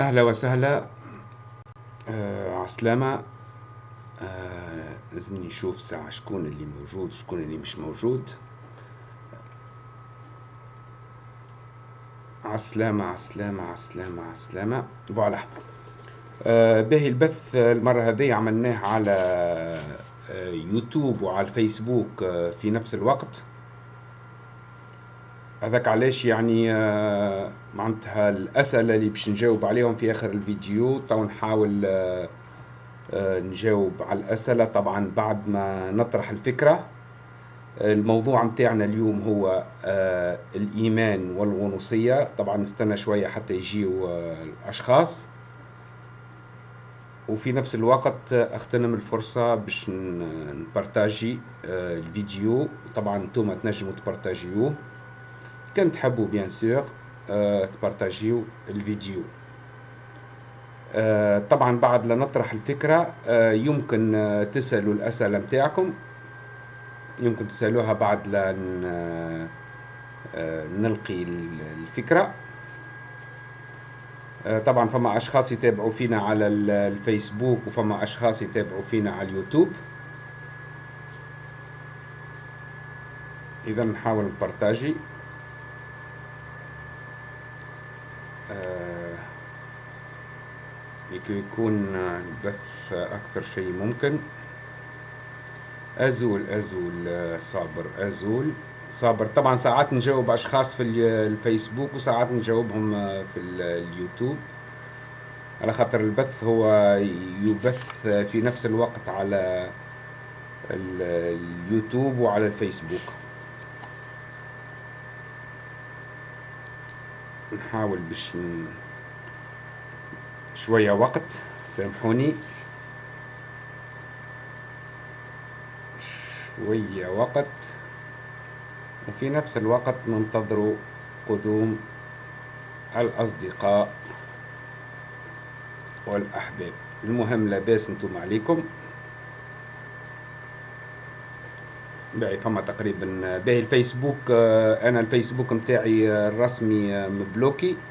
أهلا وسهلا. آه عسلامة. آه لازمني نشوف ساعة شكون اللي موجود شكون اللي مش موجود. عسلامة عسلامة عسلامة عسلامة. فوالا. آه باهي البث المرة هذه عملناه على آه يوتيوب وعلى الفيسبوك آه في نفس الوقت. هذاك علاش يعني آه، معناتها الأسئلة اللي باش نجاوب عليهم في آخر الفيديو تو نحاول آه، آه، نجاوب على الأسئلة. طبعا بعد ما نطرح الفكرة الموضوع متاعنا اليوم هو الإيمان والغنوصية. طبعا نستنى شوية حتى يجيو الأشخاص. وفي نفس الوقت اغتنم الفرصة باش نبارتاجي الفيديو. طبعا أنتم تنجموا تبارتاجيوه. كان تحبوا بيان سور أه تبارتاجيو الفيديو. أه طبعا بعد لا نطرح الفكرة أه يمكن تسألوا الأسئلة متاعكم. يمكن تسألوها بعد لا نلقي الفكرة. طبعا فما أشخاص يتابعوا فينا على الفيسبوك وفما أشخاص يتابعوا فينا على اليوتيوب. إذا نحاول نبارتاجي لكي يكون البث أكثر شيء ممكن. أزول أزول صابر أزول. صابر طبعا ساعات نجاوب أشخاص في الفيسبوك وساعات نجاوبهم في اليوتيوب. على خاطر البث هو يبث في نفس الوقت على اليوتيوب وعلى الفيسبوك. نحاول باش شوية وقت سامحوني. شوية وقت. وفي نفس الوقت ننتظر قدوم الأصدقاء والأحباب. المهم لاباس أنتم عليكم. باهي فما تقريبا. باهي الفيسبوك أنا الفيسبوك متاعي الرسمي مبلوكي.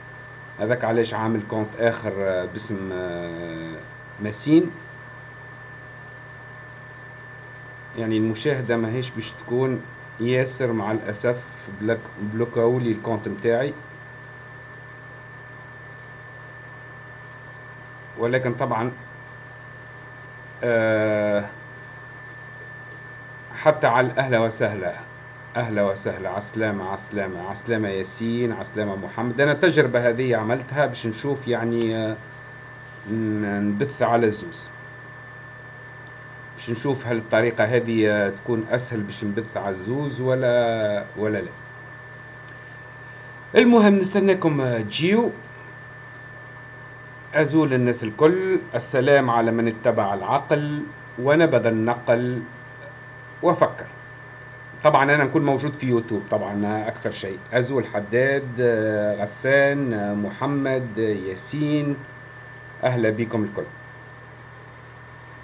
هذاك علاش عامل compte آخر آه، باسم آه، ماسين. يعني المشاهدة ماهيش باش تكون ياسر مع الأسف بلوكاو لي ال compte متاعي. ولكن طبعا أه حتى على أهلا وسهلا. أهلا وسهلا. عسلامة عسلامة. عسلامة ياسين عسلامة محمد. أنا التجربة هذه عملتها باش نشوف يعني آه، نبث على الزوز. باش نشوف هل الطريقة هذه آه، تكون أسهل باش نبث على الزوز ولا ولا لا. المهم نستناكم آه، تجيو أزول الناس الكل. السلام على من اتبع العقل. ونبذ النقل. وفكر طبعا أنا نكون موجود في يوتيوب طبعا أكثر شيء. أزو الحداد غسان محمد ياسين أهلا بكم الكل.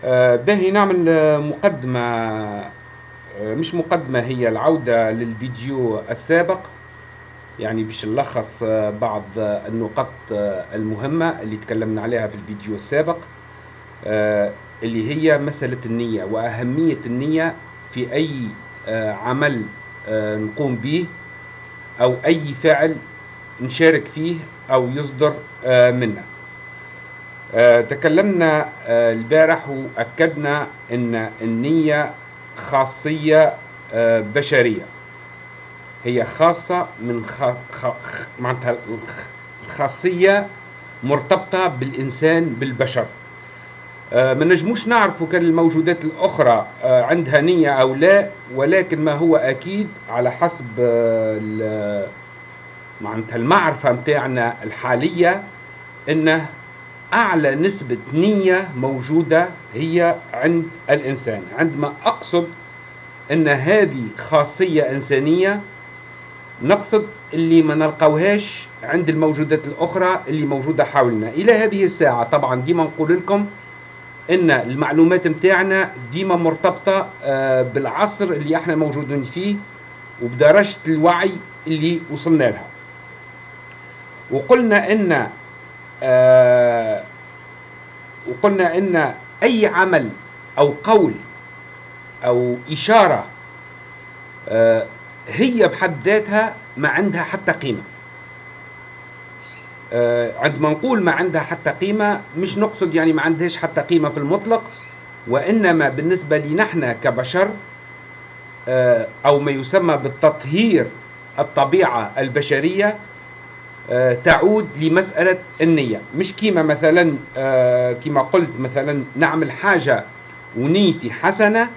آه، باهي نعمل مقدمة آه، مش مقدمة هي العودة للفيديو السابق. يعني باش نلخص آه، بعض النقط المهمة اللي تكلمنا عليها في الفيديو السابق. اللي هي مسألة النية وأهمية النية في أي آه، عمل آه، نقوم به أو أي فعل نشارك فيه أو يصدر آه، منا تكلمنا البارح وأكدنا أن النية خاصية بشرية. هي خاصة من خ... خ... معناتها الخاصية مرتبطة بالإنسان بالبشر. ما نجموش نعرفوا كان الموجودات الأخرى آه، عندها نية أو لا ولكن ما هو أكيد على حسب آه، المعرفة متاعنا الحالية أنه أعلى نسبة نية موجودة هي عند الإنسان. عندما أقصد أن هذه خاصية إنسانية نقصد اللي ما نلقوهاش عند الموجودات الأخرى اللي موجودة حولنا. إلى هذه الساعة طبعا ديما نقول لكم إن المعلومات متاعنا ديما مرتبطة آه، بالعصر اللي إحنا موجودين فيه وبدرجة الوعي اللي وصلنا لها. وقلنا إن آه وقلنا إن أي عمل أو قول أو إشارة آه هي بحد ذاتها ما عندها حتى قيمة. عندما نقول ما عندها حتى قيمة مش نقصد يعني ما عندهاش حتى قيمة في المطلق وإنما بالنسبة لنا نحن كبشر آه أو ما يسمى بالتطهير الطبيعة البشرية آه، تعود لمسألة النية. مش كيما مثلا آه، كيما قلت مثلا نعمل حاجة ونيتي حسنة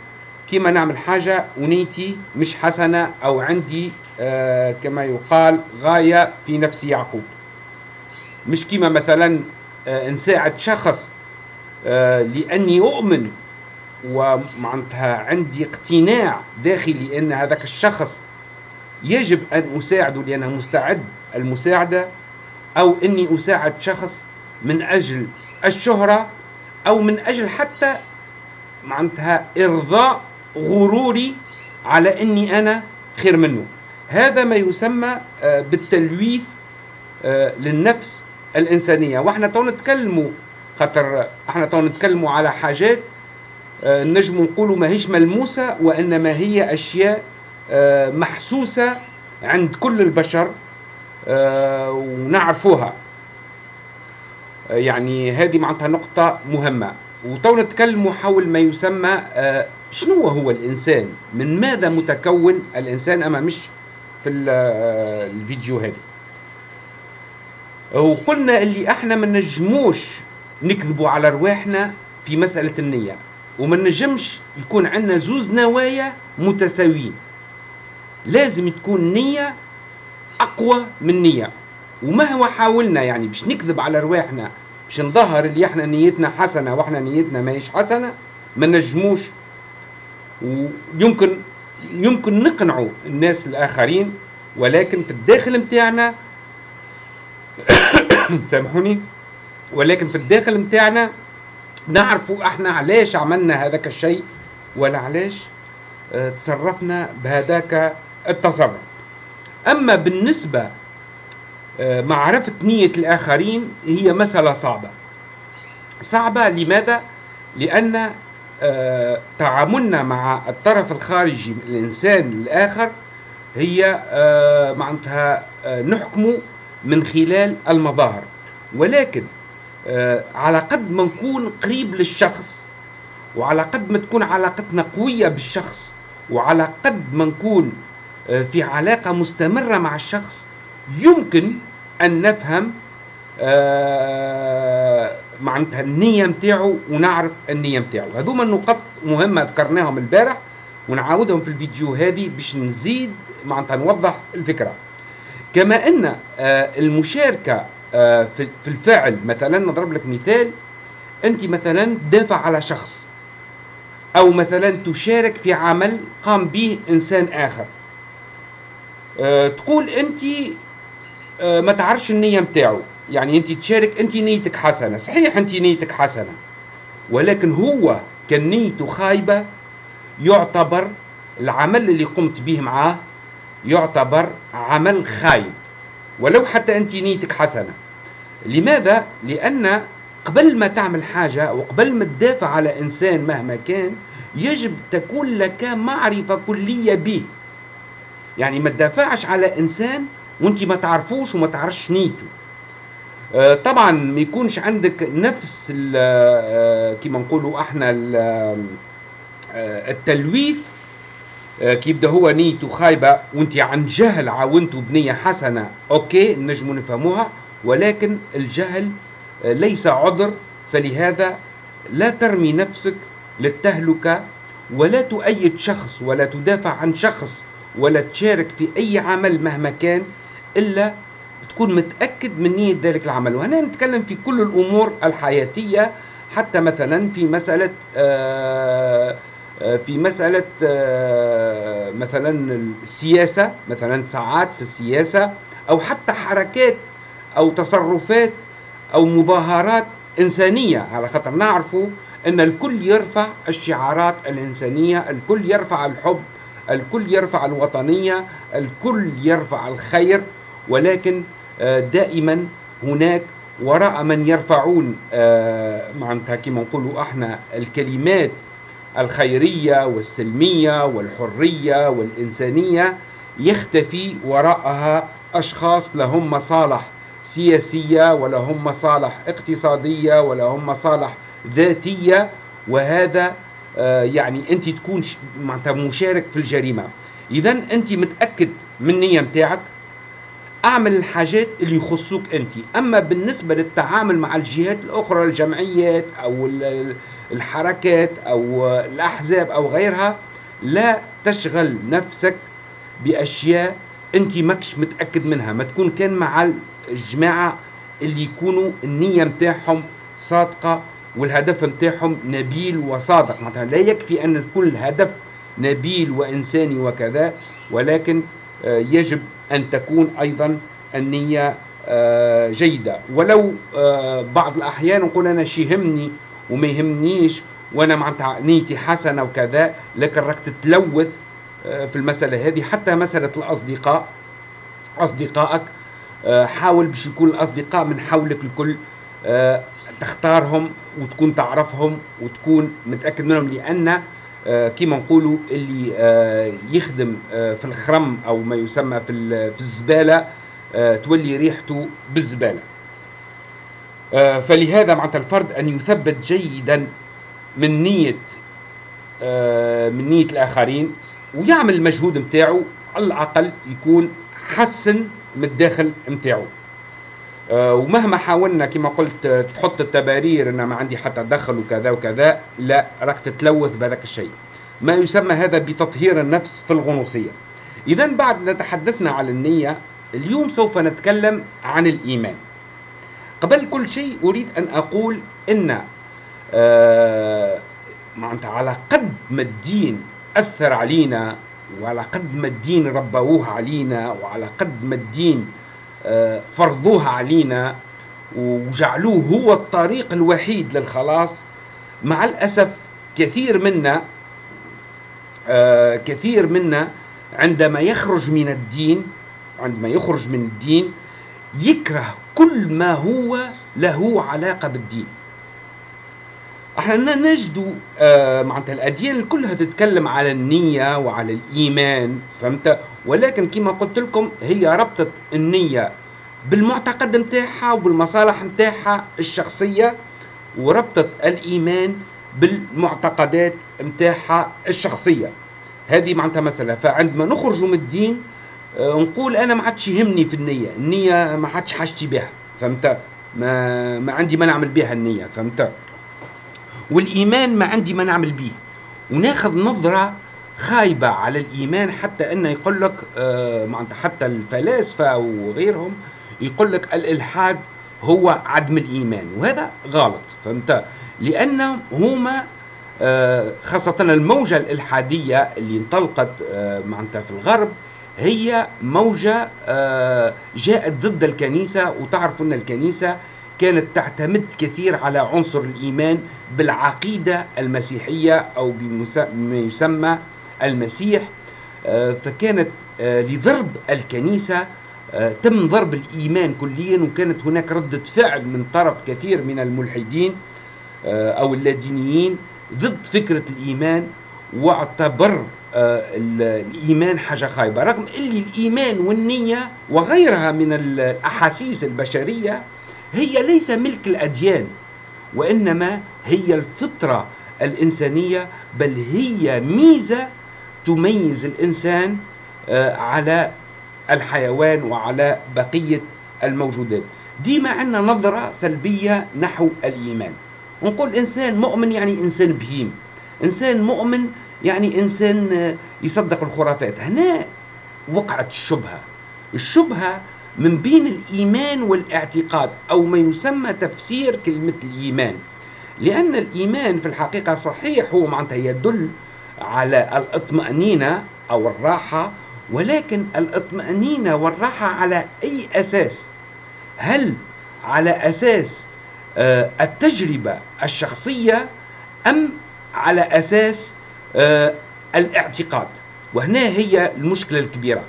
كيما نعمل حاجة ونيتي مش حسنة أو عندي آه، كما يقال غاية في نفس يعقوب. مش كيما مثلا نساعد شخص لأني أؤمن ومعناتها عندي اقتناع داخلي أن هذاك الشخص يجب أن أساعده لأنه مستعد المساعدة أو أني أساعد شخص من أجل الشهرة أو من أجل حتى معناتها إرضاء غروري على أني أنا خير منه. هذا ما يسمى آه، بالتلويث آه، للنفس الإنسانية. وإحنا تو نتكلموا خاطر إحنا تو نتكلموا على حاجات آه، نجم نقولوا ماهيش ملموسة وإنما هي أشياء محسوسة عند كل البشر آه، ونعرفوها. آه، يعني هذه معناتها نقطة مهمة. وتو نتكلموا حول ما يسمى آه، شنو هو الإنسان؟ من ماذا متكون الإنسان؟ أما مش في الفيديو هذه. وقلنا اللي إحنا ما نجموش نكذبوا على رواحنا في مسألة النية. وما نجمش يكون عندنا زوز نوايا متساويين. لازم تكون نية أقوى من نية. ومهما حاولنا يعني باش نكذب على رواحنا باش نظهر اللي إحنا نيتنا حسنة وإحنا نيتنا ماهيش حسنة ما نجموش. ويمكن يمكن نقنعوا الناس الآخرين ولكن في الداخل متاعنا سامحوني. ولكن في الداخل متاعنا نعرفوا إحنا علاش عملنا هذاك الشيء ولا علاش آه تصرفنا بهذاك التصرف. أما بالنسبة آه، معرفة نية الآخرين هي مسألة صعبة. صعبة لماذا؟ لأن آه، تعاملنا مع الطرف الخارجي من الإنسان الآخر هي آه، معناتها نحكم من خلال المظاهر. ولكن على قد ما نكون قريب للشخص وعلى قد ما تكون علاقتنا قوية بالشخص وعلى قد ما نكون آه، في علاقة مستمرة مع الشخص يمكن أن نفهم آه، معناتها النية متاعه ونعرف النية متاعه هذوما النقط مهمة ذكرناهم البارح ونعاودهم في الفيديو هذه باش نزيد معناتها نوضح الفكرة. كما أن آه، المشاركة في الفعل مثلا نضرب لك مثال أنت مثلا دافع على شخص أو مثلا تشارك في عمل قام به إنسان آخر. أه تقول أنت ما تعرفش النية نتاعو يعني أنت تشارك أنت نيتك حسنة. صحيح أنت نيتك حسنة. ولكن هو كان نيته خايبة يعتبر العمل اللي قمت به معاه يعتبر عمل خايب ولو حتى أنت نيتك حسنة. لماذا؟ لأن قبل ما تعمل حاجة وقبل ما تدافع على إنسان مهما كان يجب تكون لك معرفة كلية به. يعني ما تدافعش على إنسان وأنت ما تعرفوش وما تعرفش نيته. آه، طبعا ما يكونش عندك نفس آه، كما نقولوا إحنا آه، التلويث كي يبدا هو نيته خايبة وانت عن جهل عاونته بنية حسنة. أوكي نجموا نفهموها ولكن الجهل ليس عذر. فلهذا لا ترمي نفسك للتهلكة ولا تؤيد شخص ولا تدافع عن شخص ولا تشارك في أي عمل مهما كان إلا تكون متأكد من نية ذلك العمل. وهنا نتكلم في كل الأمور الحياتية حتى مثلا في مسألة آه، آه، في مسألة آه، مثلا السياسة مثلا ساعات في السياسة أو حتى حركات أو تصرفات أو مظاهرات إنسانية. على خاطر نعرفوا أن الكل يرفع الشعارات الإنسانية الكل يرفع الحب الكل يرفع الوطنية الكل يرفع الخير. ولكن آه، دائما هناك وراء من يرفعون آه، معناتها كما نقولوا إحنا الكلمات الخيرية والسلمية والحرية والإنسانية يختفي وراءها أشخاص لهم مصالح سياسية ولهم مصالح اقتصادية ولهم مصالح ذاتية وهذا آه، يعني أنت تكون مشارك في الجريمة. إذا أنت متأكد من النية متاعك أعمل الحاجات اللي يخصوك أنت. أما بالنسبة للتعامل مع الجهات الأخرى الجمعيات أو الحركات أو الأحزاب أو غيرها لا تشغل نفسك بأشياء أنت ماكش متأكد منها. ما تكون كان مع الجماعة اللي يكونوا النية متاعهم صادقة والهدف متاعهم نبيل وصادق. معناتها لا يكفي أن كل هدف نبيل وإنساني وكذا ولكن يجب أن تكون أيضا النية آه، جيدة. ولو آه، بعض الأحيان نقول أنا شي يهمني وما يهمنيش وأنا معناتها نيتي حسنة وكذا لكن راك تتلوث في المسألة هذه. حتى مسألة الأصدقاء أصدقائك حاول باش يكون الأصدقاء من حولك الكل تختارهم وتكون تعرفهم وتكون متأكد منهم لأن آه، كيما نقولوا اللي آه، يخدم آه، في الخرم أو ما يسمى في في الزبالة تولي ريحته بالزبالة. فلهذا معناتها الفرد أن يثبت جيدا من نية من نية الآخرين ويعمل المجهود نتاعو على الأقل يكون حسن من الداخل نتاعو ومهما حاولنا كما قلت تحط التبارير إن ما عندي حتى دخل وكذا وكذا لا راك تتلوث بهذاك الشيء. ما يسمى هذا بتطهير النفس في الغنوصية. إذا بعد ما تحدثنا على النية اليوم سوف نتكلم عن الإيمان. قبل كل شيء أريد أن أقول إن آه معناتها على قد ما الدين أثر علينا وعلى قد ما الدين ربوه علينا وعلى قد ما الدين آه فرضوه علينا وجعلوه هو الطريق الوحيد للخلاص. مع الأسف كثير منا آه، كثير منا عندما يخرج من الدين عندما يخرج من الدين يكره كل ما هو له علاقة بالدين. إحنا نجد آه معناتها الأديان كلها تتكلم على النية وعلى الإيمان فهمت؟ ولكن كما قلت لكم هي ربطت النية بالمعتقد نتاعها وبالمصالح نتاعها الشخصية وربطت الإيمان بالمعتقدات نتاعها الشخصية. هذه معناتها مسألة. فعندما نخرج من الدين آه، نقول أنا ما عادش يهمني في النية. النية ما عادش حاجتي بها فهمت؟ ما ما عندي ما نعمل بها النية فهمت؟ والإيمان ما عندي ما نعمل به وناخذ نظرة خايبة على الإيمان حتى انه يقول لك آه معناتها حتى الفلاسفة وغيرهم يقول لك الإلحاد هو عدم الإيمان وهذا غلط فهمت؟ لأن هما آه، خاصة الموجة الإلحادية اللي انطلقت آه، معناتها في الغرب هي موجة جاءت ضد الكنيسة وتعرف أن الكنيسة كانت تعتمد كثير على عنصر الإيمان بالعقيدة المسيحية أو بما يسمى المسيح. فكانت لضرب الكنيسة تم ضرب الإيمان كليا وكانت هناك ردة فعل من طرف كثير من الملحدين أو اللادينيين ضد فكرة الإيمان واعتبر آه، الإيمان حاجة خايبة. رغم اللي الإيمان والنية وغيرها من الأحاسيس البشرية هي ليس ملك الأديان وإنما هي الفطرة الإنسانية بل هي ميزة تميز الإنسان آه، على الحيوان وعلى بقية الموجودات. ديما عندنا نظرة سلبية نحو الإيمان. ونقول إنسان مؤمن يعني إنسان بهيم. إنسان مؤمن يعني إنسان يصدق الخرافات. هنا وقعت الشبهة. الشبهة من بين الإيمان والاعتقاد أو ما يسمى تفسير كلمة الإيمان. لأن الإيمان في الحقيقة صحيح هو معناتها يدل على الاطمأنينة أو الراحة ولكن الاطمأنينة والراحة على أي أساس؟ هل على أساس آه، التجربة الشخصية أم على أساس آه، الاعتقاد؟ وهنا هي المشكلة الكبيرة.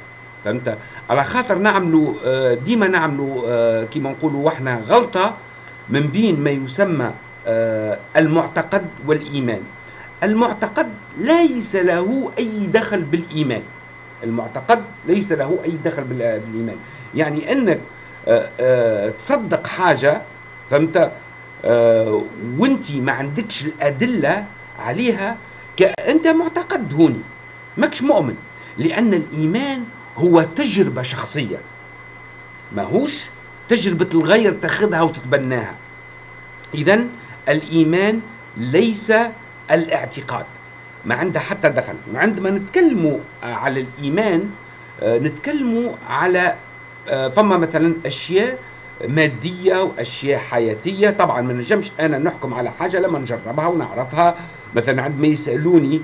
فهمت؟ على خاطر نعملوا آه، ديما نعملوا آه، كيما نقولوا وإحنا غلطة من بين ما يسمى آه، المعتقد والإيمان. المعتقد ليس له أي دخل بالإيمان. المعتقد ليس له أي دخل بالإيمان. يعني إنك تصدق حاجة فهمت؟ وأنت ما عندكش الأدلة عليها انت معتقد هوني. ماكش مؤمن. لأن الإيمان هو تجربة شخصية. ماهوش؟ تجربة الغير تاخذها وتتبناها. إذا الإيمان ليس الاعتقاد. ما عنده حتى دخل. عندما نتكلموا على الإيمان آه، نتكلموا على آه، فما مثلا أشياء مادية وأشياء حياتية. طبعا ما نجمش أنا نحكم على حاجة لما نجربها ونعرفها. مثلا عندما يسألوني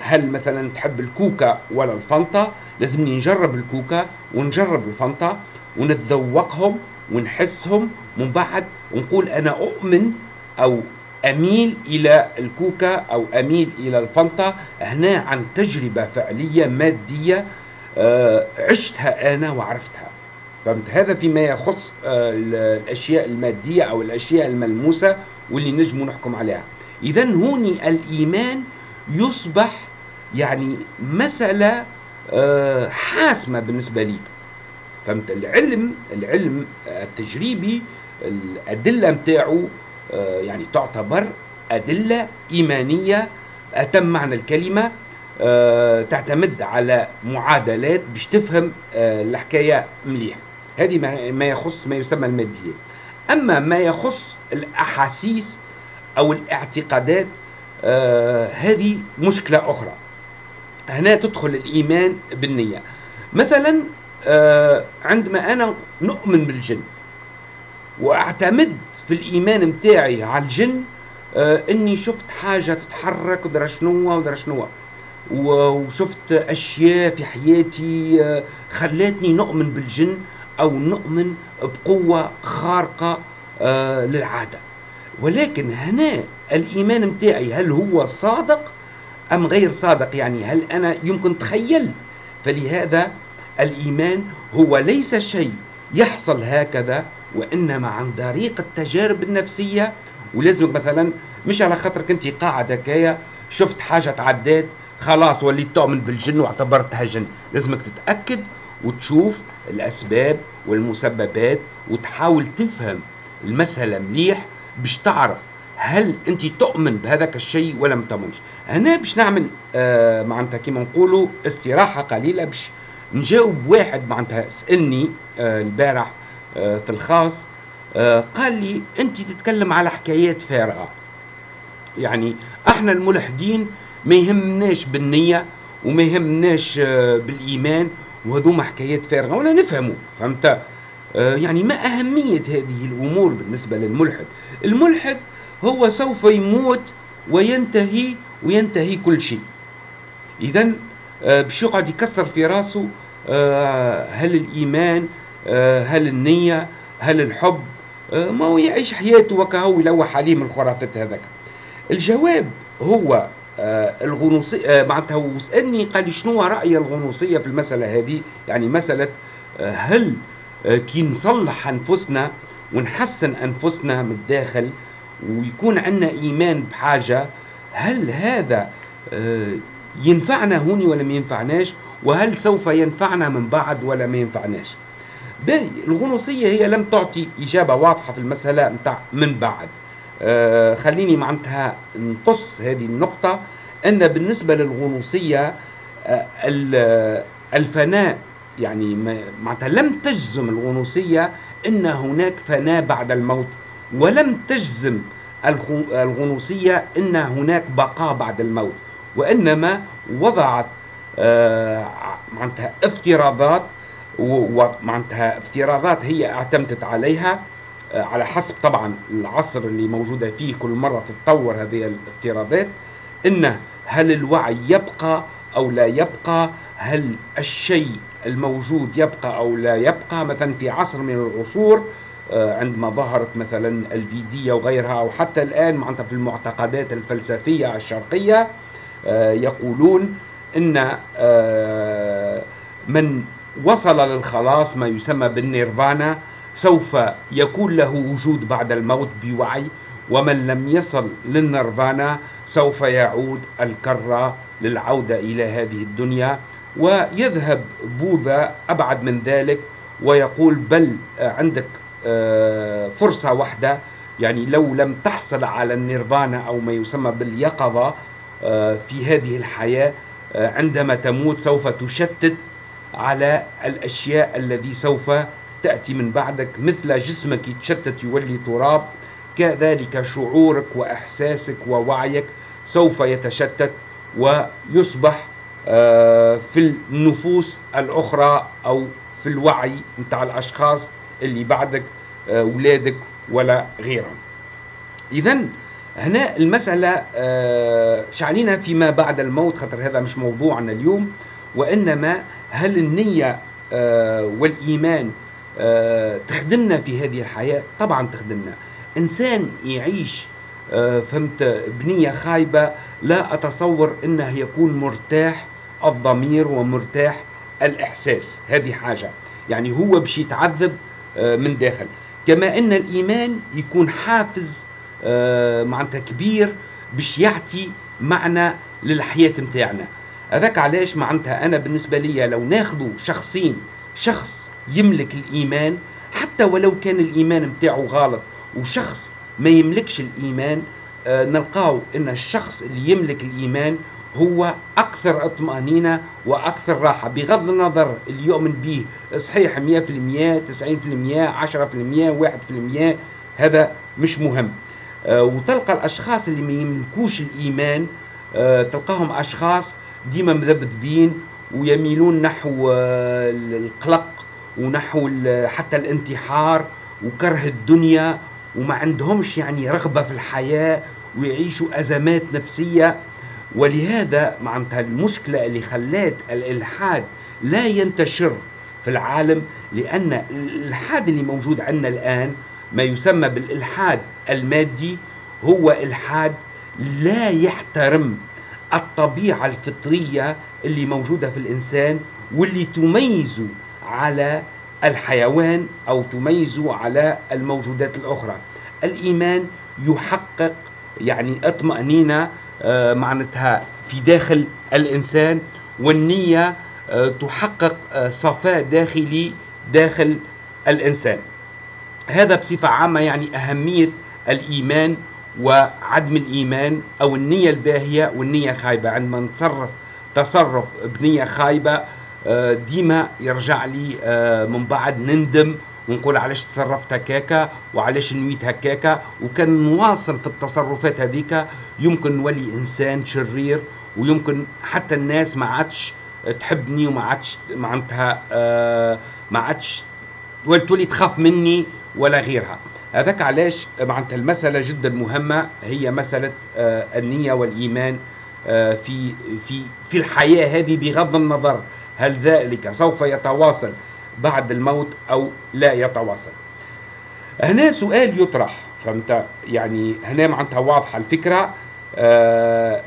هل مثلا تحب الكوكا ولا الفانتا؟ لازمني نجرب الكوكا ونجرب الفانتا ونتذوقهم ونحسهم. من بعد ونقول أنا أؤمن أو أميل إلى الكوكا أو أميل إلى الفانتا. هنا عن تجربة فعلية مادية آه، عشتها أنا وعرفتها. فهمت؟ هذا فيما يخص آه، الأشياء المادية أو الأشياء الملموسة واللي نجم نحكم عليها. اذا هوني الإيمان يصبح يعني مسألة آه، حاسمة بالنسبة ليك. فهمت؟ العلم العلم التجريبي الأدلة متاعه آه، يعني تعتبر أدلة إيمانية أتم معنى الكلمة آه، تعتمد على معادلات باش تفهم الحكاية مليح. هذه ما يخص ما يسمى الماديات. أما ما يخص الأحاسيس أو الاعتقادات آه هذه مشكلة أخرى. هنا تدخل الإيمان بالنية. مثلا آه عندما أنا نؤمن بالجن وأعتمد في الإيمان متاعي على الجن آه إني شفت حاجة تتحرك ودرا شنو ودرا شنو وشفت أشياء في حياتي آه خلاتني نؤمن بالجن أو نؤمن بقوة خارقة آه للعادة. ولكن هنا الإيمان متاعي هل هو صادق أم غير صادق؟ يعني هل أنا يمكن تخيلت فلهذا الإيمان هو ليس شيء يحصل هكذا وإنما عن طريق التجارب النفسية. ولازمك مثلا مش على خاطرك أنت قاعد هكايا شفت حاجة تعدات خلاص وليت تؤمن بالجن واعتبرتها جن. لازمك تتأكد وتشوف الأسباب والمسببات وتحاول تفهم المسألة مليح باش تعرف هل أنت تؤمن بهذاك الشيء ولا ما تؤمنش؟ هنا باش نعمل آه معناتها كيما نقولوا استراحة قليلة باش نجاوب واحد معناتها سألني آه البارح آه في الخاص آه قال لي أنت تتكلم على حكايات فارغة. يعني إحنا الملحدين ما يهمناش بالنية وما يهمناش آه بالإيمان وهذوما حكايات فارغة ولا نفهموا فهمت؟ آه يعني ما أهمية هذه الأمور بالنسبة للملحد. الملحد هو سوف يموت وينتهي وينتهي كل شيء. اذا آه، باش يقعد يكسر في راسه آه، هل الإيمان آه، هل النية هل الحب ما هو يعيش حياته وكهو يلوح عليه من الخرافات هذاك. الجواب هو الغنوصية معناتها هو سألني قال لي شنو رأي الغنوصية في المسألة هذه؟ يعني مسألة هل كي نصلح أنفسنا ونحسن أنفسنا من الداخل ويكون عندنا إيمان بحاجة هل هذا آه، ينفعنا هوني ولا ما ينفعناش؟ وهل سوف ينفعنا من بعد ولا ما ينفعناش؟ باهي الغنوصية هي لم تعطي إجابة واضحة في المسألة متاع من بعد. آه خليني معناتها نقص هذه النقطة أن بالنسبة للغنوصية آه الفناء يعني معناتها لم تجزم الغنوصية أن هناك فناء بعد الموت. ولم تجزم الغنوصية أن هناك بقاء بعد الموت وإنما وضعت آه، معناتها افتراضات ومعناتها افتراضات هي اعتمدت عليها آه، على حسب طبعا العصر اللي موجودة فيه كل مرة تتطور هذه الافتراضات إن هل الوعي يبقى أو لا يبقى؟ هل الشيء الموجود يبقى أو لا يبقى؟ مثلا في عصر من العصور عندما ظهرت مثلا الفيدية وغيرها أو حتى الآن معناتها في المعتقدات الفلسفية الشرقية آه، يقولون أن آه، من وصل للخلاص ما يسمى بالنيرفانا سوف يكون له وجود بعد الموت بوعي ومن لم يصل للنيرفانا سوف يعود الكرة للعودة إلى هذه الدنيا. ويذهب بوذا أبعد من ذلك ويقول بل عندك آه، فرصة واحدة. يعني لو لم تحصل على النيرفانا أو ما يسمى باليقظة آه، في هذه الحياة آه، عندما تموت سوف تشتت على الأشياء الذي سوف تأتي من بعدك مثل جسمك يتشتت يولي تراب. كذلك شعورك وإحساسك ووعيك سوف يتشتت ويصبح آه، في النفوس الأخرى أو في الوعي متاع الأشخاص. اللي بعدك أولادك ولا غيرهم. إذا هنا المسألة آه، شعلينا فيما بعد الموت خاطر هذا مش موضوعنا اليوم وإنما هل النية آه، والإيمان آه، تخدمنا في هذه الحياة؟ طبعا تخدمنا. إنسان يعيش فهمت بنية خايبة لا أتصور أنه يكون مرتاح الضمير ومرتاح الإحساس. هذه حاجة. يعني هو باش يتعذب من داخل. كما أن الإيمان يكون حافز آه، معناتها كبير باش يعطي معنى للحياة متاعنا. هذاك علاش معناتها أنا بالنسبة لي لو ناخذوا شخصين شخص يملك الإيمان حتى ولو كان الإيمان متاعه غلط وشخص ما يملكش الإيمان آه نلقاو أن الشخص اللي يملك الإيمان هو أكثر اطمأنينة وأكثر راحة. بغض النظر اللي يؤمن به صحيح 100% 90% 10% 1% هذا مش مهم. آه، وتلقى الأشخاص اللي ما يملكوش الإيمان آه، تلقاهم أشخاص ديما مذبذبين ويميلون نحو آه، القلق ونحو حتى الانتحار وكره الدنيا وما عندهمش يعني رغبة في الحياة ويعيشوا أزمات نفسية. ولهذا معناتها المشكلة اللي خلات الإلحاد لا ينتشر في العالم لأن الإلحاد اللي موجود عندنا الآن ما يسمى بالإلحاد المادي هو إلحاد لا يحترم الطبيعة الفطرية اللي موجودة في الإنسان واللي تميزه على الحيوان أو تميزه على الموجودات الأخرى. الإيمان يحقق يعني اطمأنينة معناتها في داخل الإنسان والنية آه، تحقق آه، صفاء داخلي داخل الإنسان. هذا بصفة عامة يعني أهمية الإيمان وعدم الإيمان أو النية الباهية والنية الخايبة عندما نتصرف تصرف بنية خايبة آه، ديما يرجع لي آه، من بعد نندم ونقول علاش تصرفت هكاكا وعلاش نويت هكاكا وكان نواصل في التصرفات هذيك يمكن نولي إنسان شرير ويمكن حتى الناس ما عادش تحبني وما عادش معناتها آه، ما عادش تولي تخاف مني ولا غيرها. هذاك علاش معناتها المسألة جدا مهمة هي مسألة آه، النية والإيمان آه، في في في الحياة هذه بغض النظر هل ذلك سوف يتواصل بعد الموت أو لا يتواصل. هنا سؤال يطرح فهمت؟ يعني هنا معناتها واضحة الفكرة. آه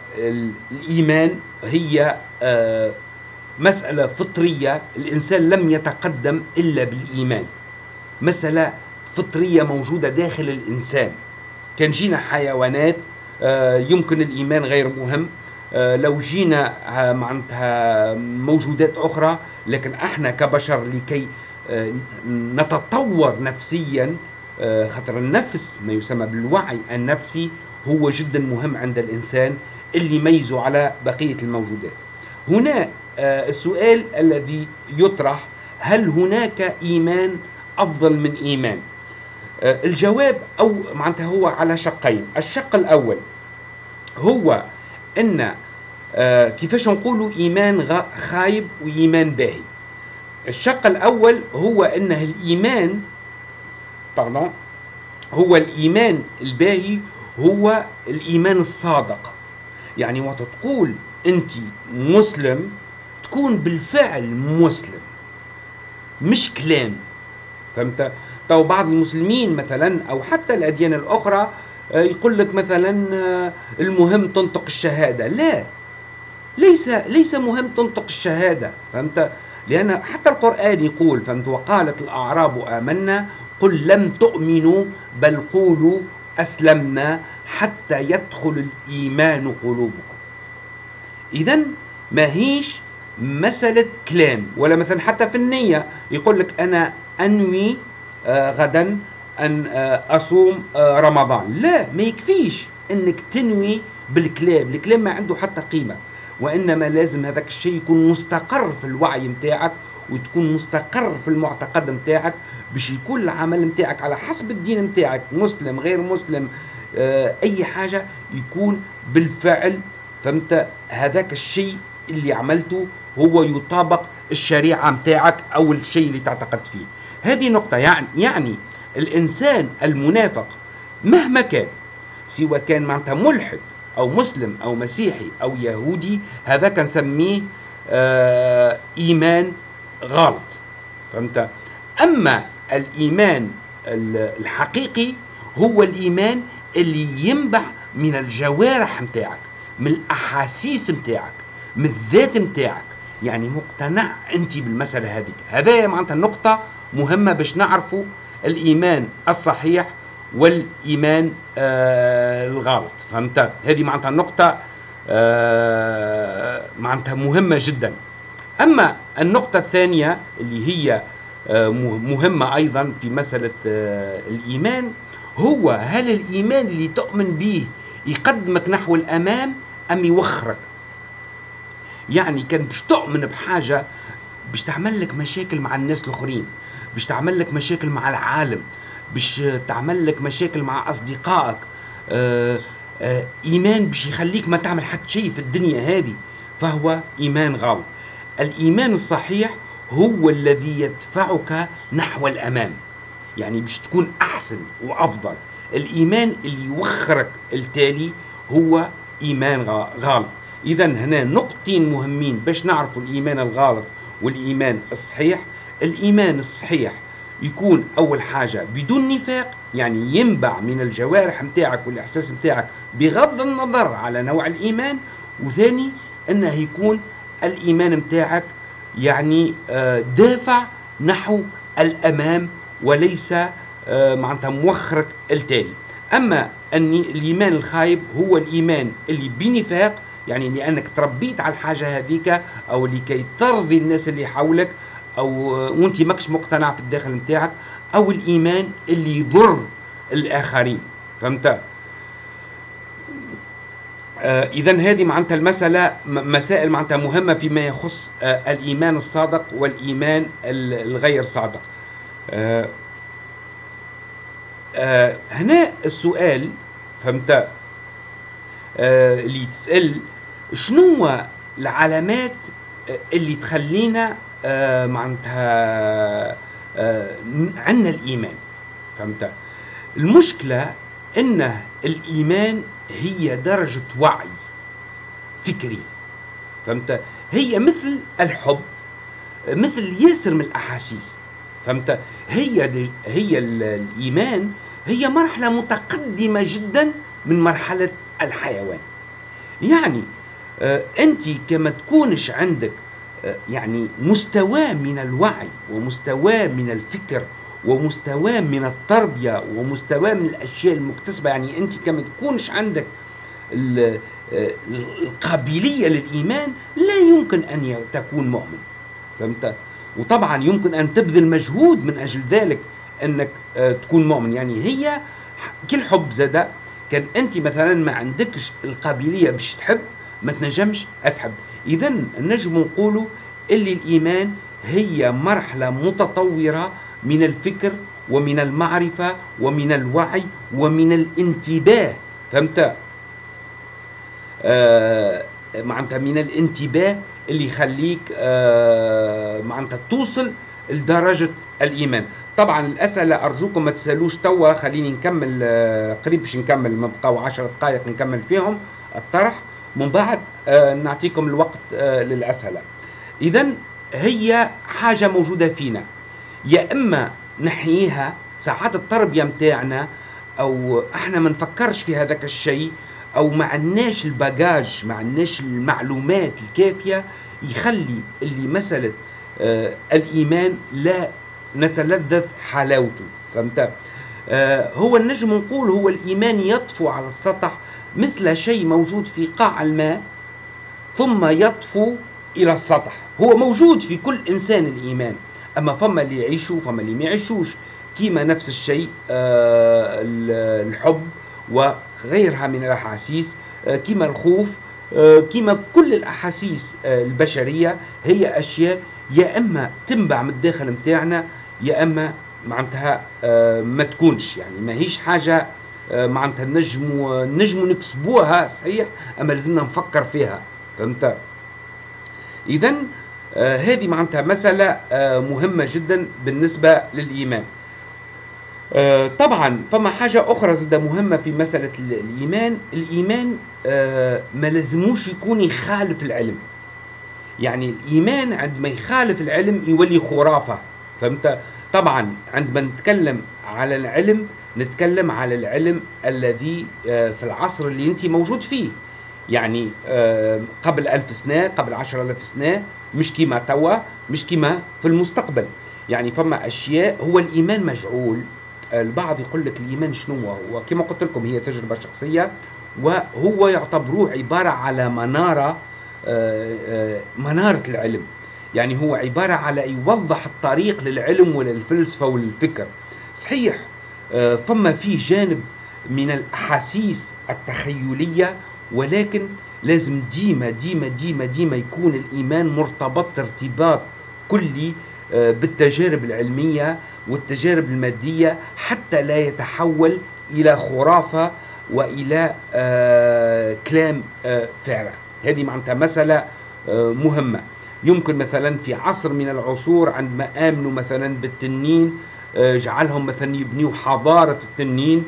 الإيمان هي آه مسألة فطرية. الإنسان لم يتقدم إلا بالإيمان. مسألة فطرية موجودة داخل الإنسان. كان جينا حيوانات آه، يمكن الإيمان غير مهم. لو جينا آه، معناتها موجودات أخرى لكن إحنا كبشر لكي نتطور نفسيا خاطر النفس ما يسمى بالوعي النفسي هو جدا مهم عند الإنسان اللي يميزه على بقية الموجودات. هنا السؤال الذي يطرح هل هناك إيمان أفضل من إيمان؟ آه، الجواب أو معناتها هو على شقين. الشق الأول هو أن آه، كيفاش نقولوا إيمان خايب وإيمان باهي. الشق الأول هو أنه الإيمان pardon هو الإيمان الباهي هو الإيمان الصادق. يعني وقت تقول أنت مسلم تكون بالفعل مسلم مش كلام. فهمت؟ تو بعض المسلمين مثلا أو حتى الأديان الأخرى يقول لك مثلا آه، المهم تنطق الشهادة. لا. ليس ليس مهم تنطق الشهادة فهمت؟ لأن حتى القرآن يقول فهمت؟ وقالت الأعراب آمنا قل لم تؤمنوا بل قولوا أسلمنا حتى يدخل الإيمان قلوبكم. اذا ما هيش مسألة كلام ولا مثلا حتى في النية يقول لك أنا أنوي آه غدا أن آه أصوم آه رمضان. لا ما يكفيش أنك تنوي بالكلام. الكلام ما عنده حتى قيمة. وإنما لازم هذاك الشيء يكون مستقر في الوعي متاعك وتكون مستقر في المعتقد متاعك باش يكون العمل متاعك على حسب الدين متاعك. مسلم غير مسلم آه أي حاجة يكون بالفعل فهمت؟ هذاك الشيء اللي عملته هو يطابق الشريعة متاعك أو الشيء اللي تعتقد فيه. هذه نقطة. يعني يعني الإنسان المنافق مهما كان سواء كان معناتها ملحد أو مسلم أو مسيحي أو يهودي هذا كان نسميه آه إيمان غلط. فهمت؟ أما الإيمان الحقيقي هو الإيمان اللي ينبع من الجوارح متاعك من الأحاسيس متاعك من الذات متاعك. يعني مقتنع أنت بالمسألة هذيك. هذا معناتها النقطه مهمة باش نعرفوا الإيمان الصحيح والإيمان آه الغلط. فهمت؟ هذه معناتها النقطه آه معناتها مهمة جدا. أما النقطة الثانية اللي هي آه مهمة أيضا في مسألة آه الإيمان هو هل الإيمان اللي تؤمن به يقدمك نحو الأمام أم يوخرك؟ يعني كان باش تؤمن بحاجة باش تعمل لك مشاكل مع الناس الآخرين باش تعمل لك مشاكل مع العالم باش تعمل لك مشاكل مع أصدقائك. آآ آآ إيمان باش يخليك ما تعمل حتى شيء في الدنيا هذه فهو إيمان غلط. الإيمان الصحيح هو الذي يدفعك نحو الأمام يعني باش تكون أحسن وأفضل. الإيمان اللي يوخرك التالي هو إيمان غلط. اذا هنا نقطتين مهمين باش نعرفوا الإيمان الغلط والإيمان الصحيح الإيمان الصحيح يكون أول حاجة بدون نفاق يعني ينبع من الجوارح متاعك والإحساس متاعك بغض النظر على نوع الإيمان وثاني أنه يكون الإيمان متاعك يعني دافع نحو الأمام وليس معناتها موخرك التالي. أما أن الإيمان الخايب هو الإيمان اللي بنفاق يعني لأنك تربيت على الحاجة هذيك أو لكي ترضي الناس اللي حولك أو وأنت ماكش مقتنع في الداخل نتاعك أو الإيمان اللي يضر الآخرين. فهمت؟ آه اذا هذه معناتها المسألة مسائل معناتها مهمة فيما يخص آه الإيمان الصادق والإيمان الغير صادق. آه آه هنا السؤال فهمت؟ آه اللي تسال شنو العلامات اللي تخلينا آه معناتها آه عندنا الإيمان؟ فهمت؟ المشكلة إن الإيمان هي درجة وعي فكري. فهمت؟ هي مثل الحب مثل ياسر من الأحاسيس. فهمت؟ هي هي الإيمان هي مرحلة متقدمة جدا من مرحلة الحيوان. يعني انت كما تكونش عندك آه يعني مستوى من الوعي ومستوى من الفكر ومستوى من التربية ومستوى من الأشياء المكتسبة يعني انت كما تكونش عندك القابلية للإيمان لا يمكن أن تكون مؤمن. فهمت؟ وطبعا يمكن أن تبذل مجهود من أجل ذلك أنك آه تكون مؤمن. يعني هي كل حب زاد. كان انت مثلا ما عندكش القابلية باش تحب ما تنجمش أتحب. اذا نجم نقولوا اللي الإيمان هي مرحلة متطورة من الفكر ومن المعرفة ومن الوعي ومن الانتباه. فهمت؟ آه معناتها من الانتباه اللي يخليك آه معناتها توصل لدرجة الإيمان. طبعا الأسئلة أرجوكم ما تسألوش توا خليني نكمل آه قريب باش نكمل ما بقاو 10 دقائق نكمل فيهم الطرح. من بعد آه نعطيكم الوقت آه للأسئلة. اذا هي حاجة موجودة فينا. يا إما نحييها ساعات التربيه متاعنا أو إحنا ما نفكرش في هذاك الشيء أو ما عندناش الباجاج ما عندناش المعلومات الكافية يخلي اللي مسألة آه الإيمان لا نتلذذ حلاوته. فهمت؟ هو النجم نقول هو الإيمان يطفو على السطح مثل شيء موجود في قاع الماء ثم يطفو إلى السطح. هو موجود في كل إنسان الإيمان. أما فما اللي يعيشوا فما اللي ما يعيشوش. كيما نفس الشيء آه الحب وغيرها من الأحاسيس. آه كيما الخوف آه كيما كل الأحاسيس آه البشرية هي أشياء يا إما تنبع من الداخل متاعنا يا إما معناتها آه ما تكونش. يعني ما هيش حاجة آه معناتها نجم نجم نكسبوها صحيح أما لازمنا نفكر فيها. فهمت؟ اذا آه هذه معناتها مسألة آه مهمة جدا بالنسبة للإيمان. آه طبعا فما حاجة أخرى زادة مهمة في مسألة الإيمان. الإيمان آه ما لازموش يكون يخالف العلم. يعني الإيمان عندما يخالف العلم يولي خرافة. فهمت؟ طبعا عندما نتكلم على العلم نتكلم على العلم الذي آه في العصر اللي انت موجود فيه. يعني قبل ألف سنة قبل عشر ألف سنة مش كيما توا مش كيما في المستقبل. يعني فما أشياء هو الإيمان مجعول. البعض يقول لك الإيمان شنو هو؟ كما قلت لكم هي تجربة شخصية وهو يعتبروه عبارة على منارة منارة العلم. يعني هو عبارة على يوضح الطريق للعلم وللفلسفة وللفكر صحيح فما فيه جانب من الأحاسيس التخيلية ولكن لازم ديما ديما ديما ديما يكون الإيمان مرتبط ارتباط كلي بالتجارب العلمية والتجارب المادية حتى لا يتحول إلى خرافة وإلى كلام فارغ. هذه معناتها مسألة مهمة. يمكن مثلا في عصر من العصور عندما آمنوا مثلا بالتنين جعلهم مثلا يبنيوا حضارة التنين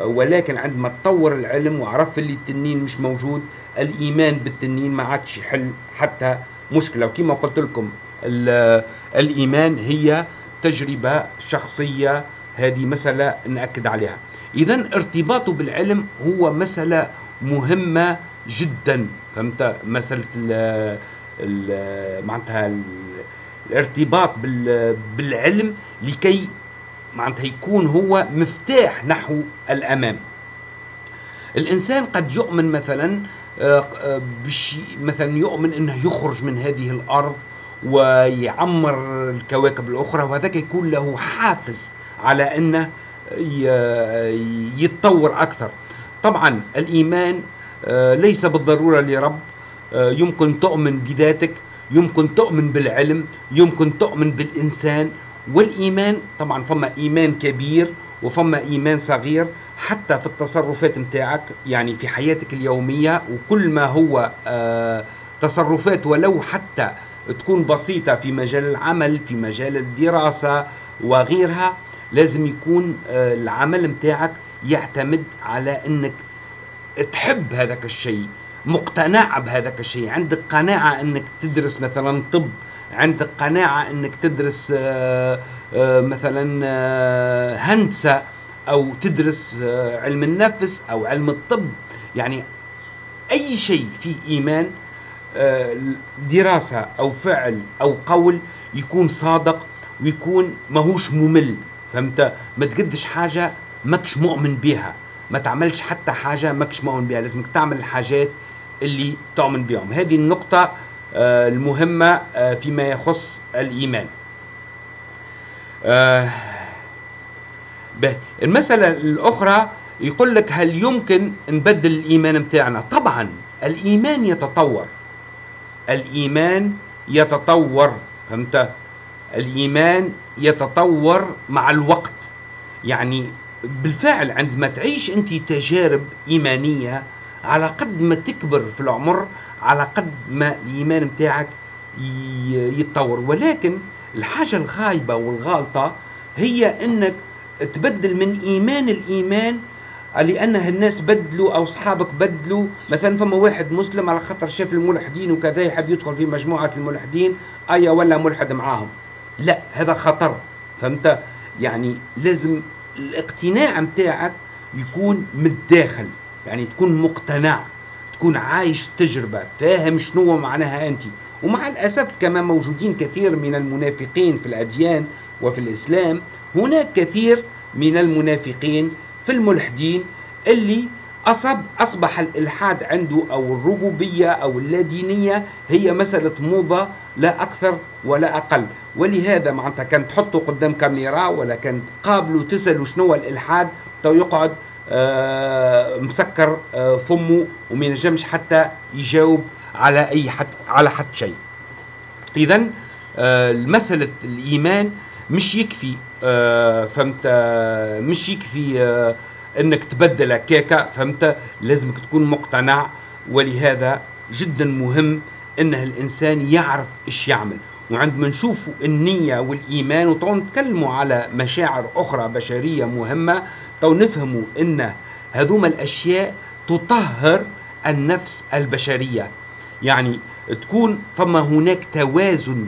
ولكن عندما تطور العلم وعرف اللي التنين مش موجود الإيمان بالتنين ما عادش يحل حتى مشكلة. وكما قلت لكم الإيمان هي تجربة شخصية. هذه مسألة نأكد عليها. اذا ارتباطه بالعلم هو مسألة مهمة جدا. فهمت؟ ال معناتها الارتباط بالعلم لكي معناتها يكون هو مفتاح نحو الأمام. الإنسان قد يؤمن مثلا بشيء مثلا يؤمن إنه يخرج من هذه الأرض ويعمر الكواكب الأخرى وهذاك يكون له حافز على إنه يتطور أكثر. طبعا الإيمان ليس بالضرورة لرب يمكن تؤمن بذاتك يمكن تؤمن بالعلم يمكن تؤمن بالإنسان. والإيمان طبعا فما إيمان كبير وفما إيمان صغير حتى في التصرفات متاعك يعني في حياتك اليومية وكل ما هو آه تصرفات ولو حتى تكون بسيطة في مجال العمل في مجال الدراسة وغيرها لازم يكون آه العمل متاعك يعتمد على إنك تحب هذاك الشيء. مقتنع بهذاك الشيء. عندك قناعة إنك تدرس مثلا طب عندك قناعة إنك تدرس آآ آآ مثلا آآ هندسة أو تدرس علم النفس أو علم الطب. يعني أي شيء فيه إيمان دراسة أو فعل أو قول يكون صادق ويكون ماهوش ممل فهمت؟ ما تقدش حاجة ماكش مؤمن بها ما تعملش حتى حاجة ماكش مؤمن بها لازمك تعمل الحاجات اللي تؤمن بهم هذه النقطة المهمة فيما يخص الإيمان. المسألة الأخرى يقول لك هل يمكن نبدل الإيمان متاعنا؟ طبعا الإيمان يتطور. الإيمان يتطور فهمت؟ الإيمان يتطور مع الوقت. يعني بالفعل عندما تعيش أنت تجارب إيمانية على قد ما تكبر في العمر على قد ما الإيمان متاعك يتطور. ولكن الحاجة الخايبه والغالطة هي إنك تبدل من إيمان الإيمان لانها الناس بدلوا أو أصحابك بدلوا. مثلا فما واحد مسلم على خاطر شاف الملحدين وكذا يحب يدخل في مجموعة الملحدين ايا ولا ملحد معاهم؟ لا هذا خطر فهمت؟ يعني لازم الاقتناع متاعك يكون من الداخل يعني تكون مقتنع تكون عايش تجربة فاهم شنو معناها أنت. ومع الأسف كما موجودين كثير من المنافقين في الأديان وفي الإسلام هناك كثير من المنافقين في الملحدين اللي أصب أصبح الإلحاد عنده أو الربوبية أو اللادينية هي مسألة موضة لا أكثر ولا أقل. ولهذا معناتها كان تحطوا قدام كاميرا ولا كان تقابلوا تسألوا شنو الإلحاد تو يقعد آه مسكر آه فمه وما ينجمش حتى يجاوب على أي حد على حد شيء. إذا آه مسألة الإيمان مش يكفي آه فهمت؟ آه مش يكفي آه إنك تبدل هكاكا فهمت؟ لازمك تكون مقتنع ولهذا جدا مهم إنه الإنسان يعرف إيش يعمل. وعندما نشوفوا النية والإيمان وطبعا نتكلموا على مشاعر أخرى بشرية مهمة تو نفهموا أن هذوما الأشياء تطهر النفس البشرية. يعني تكون فما هناك توازن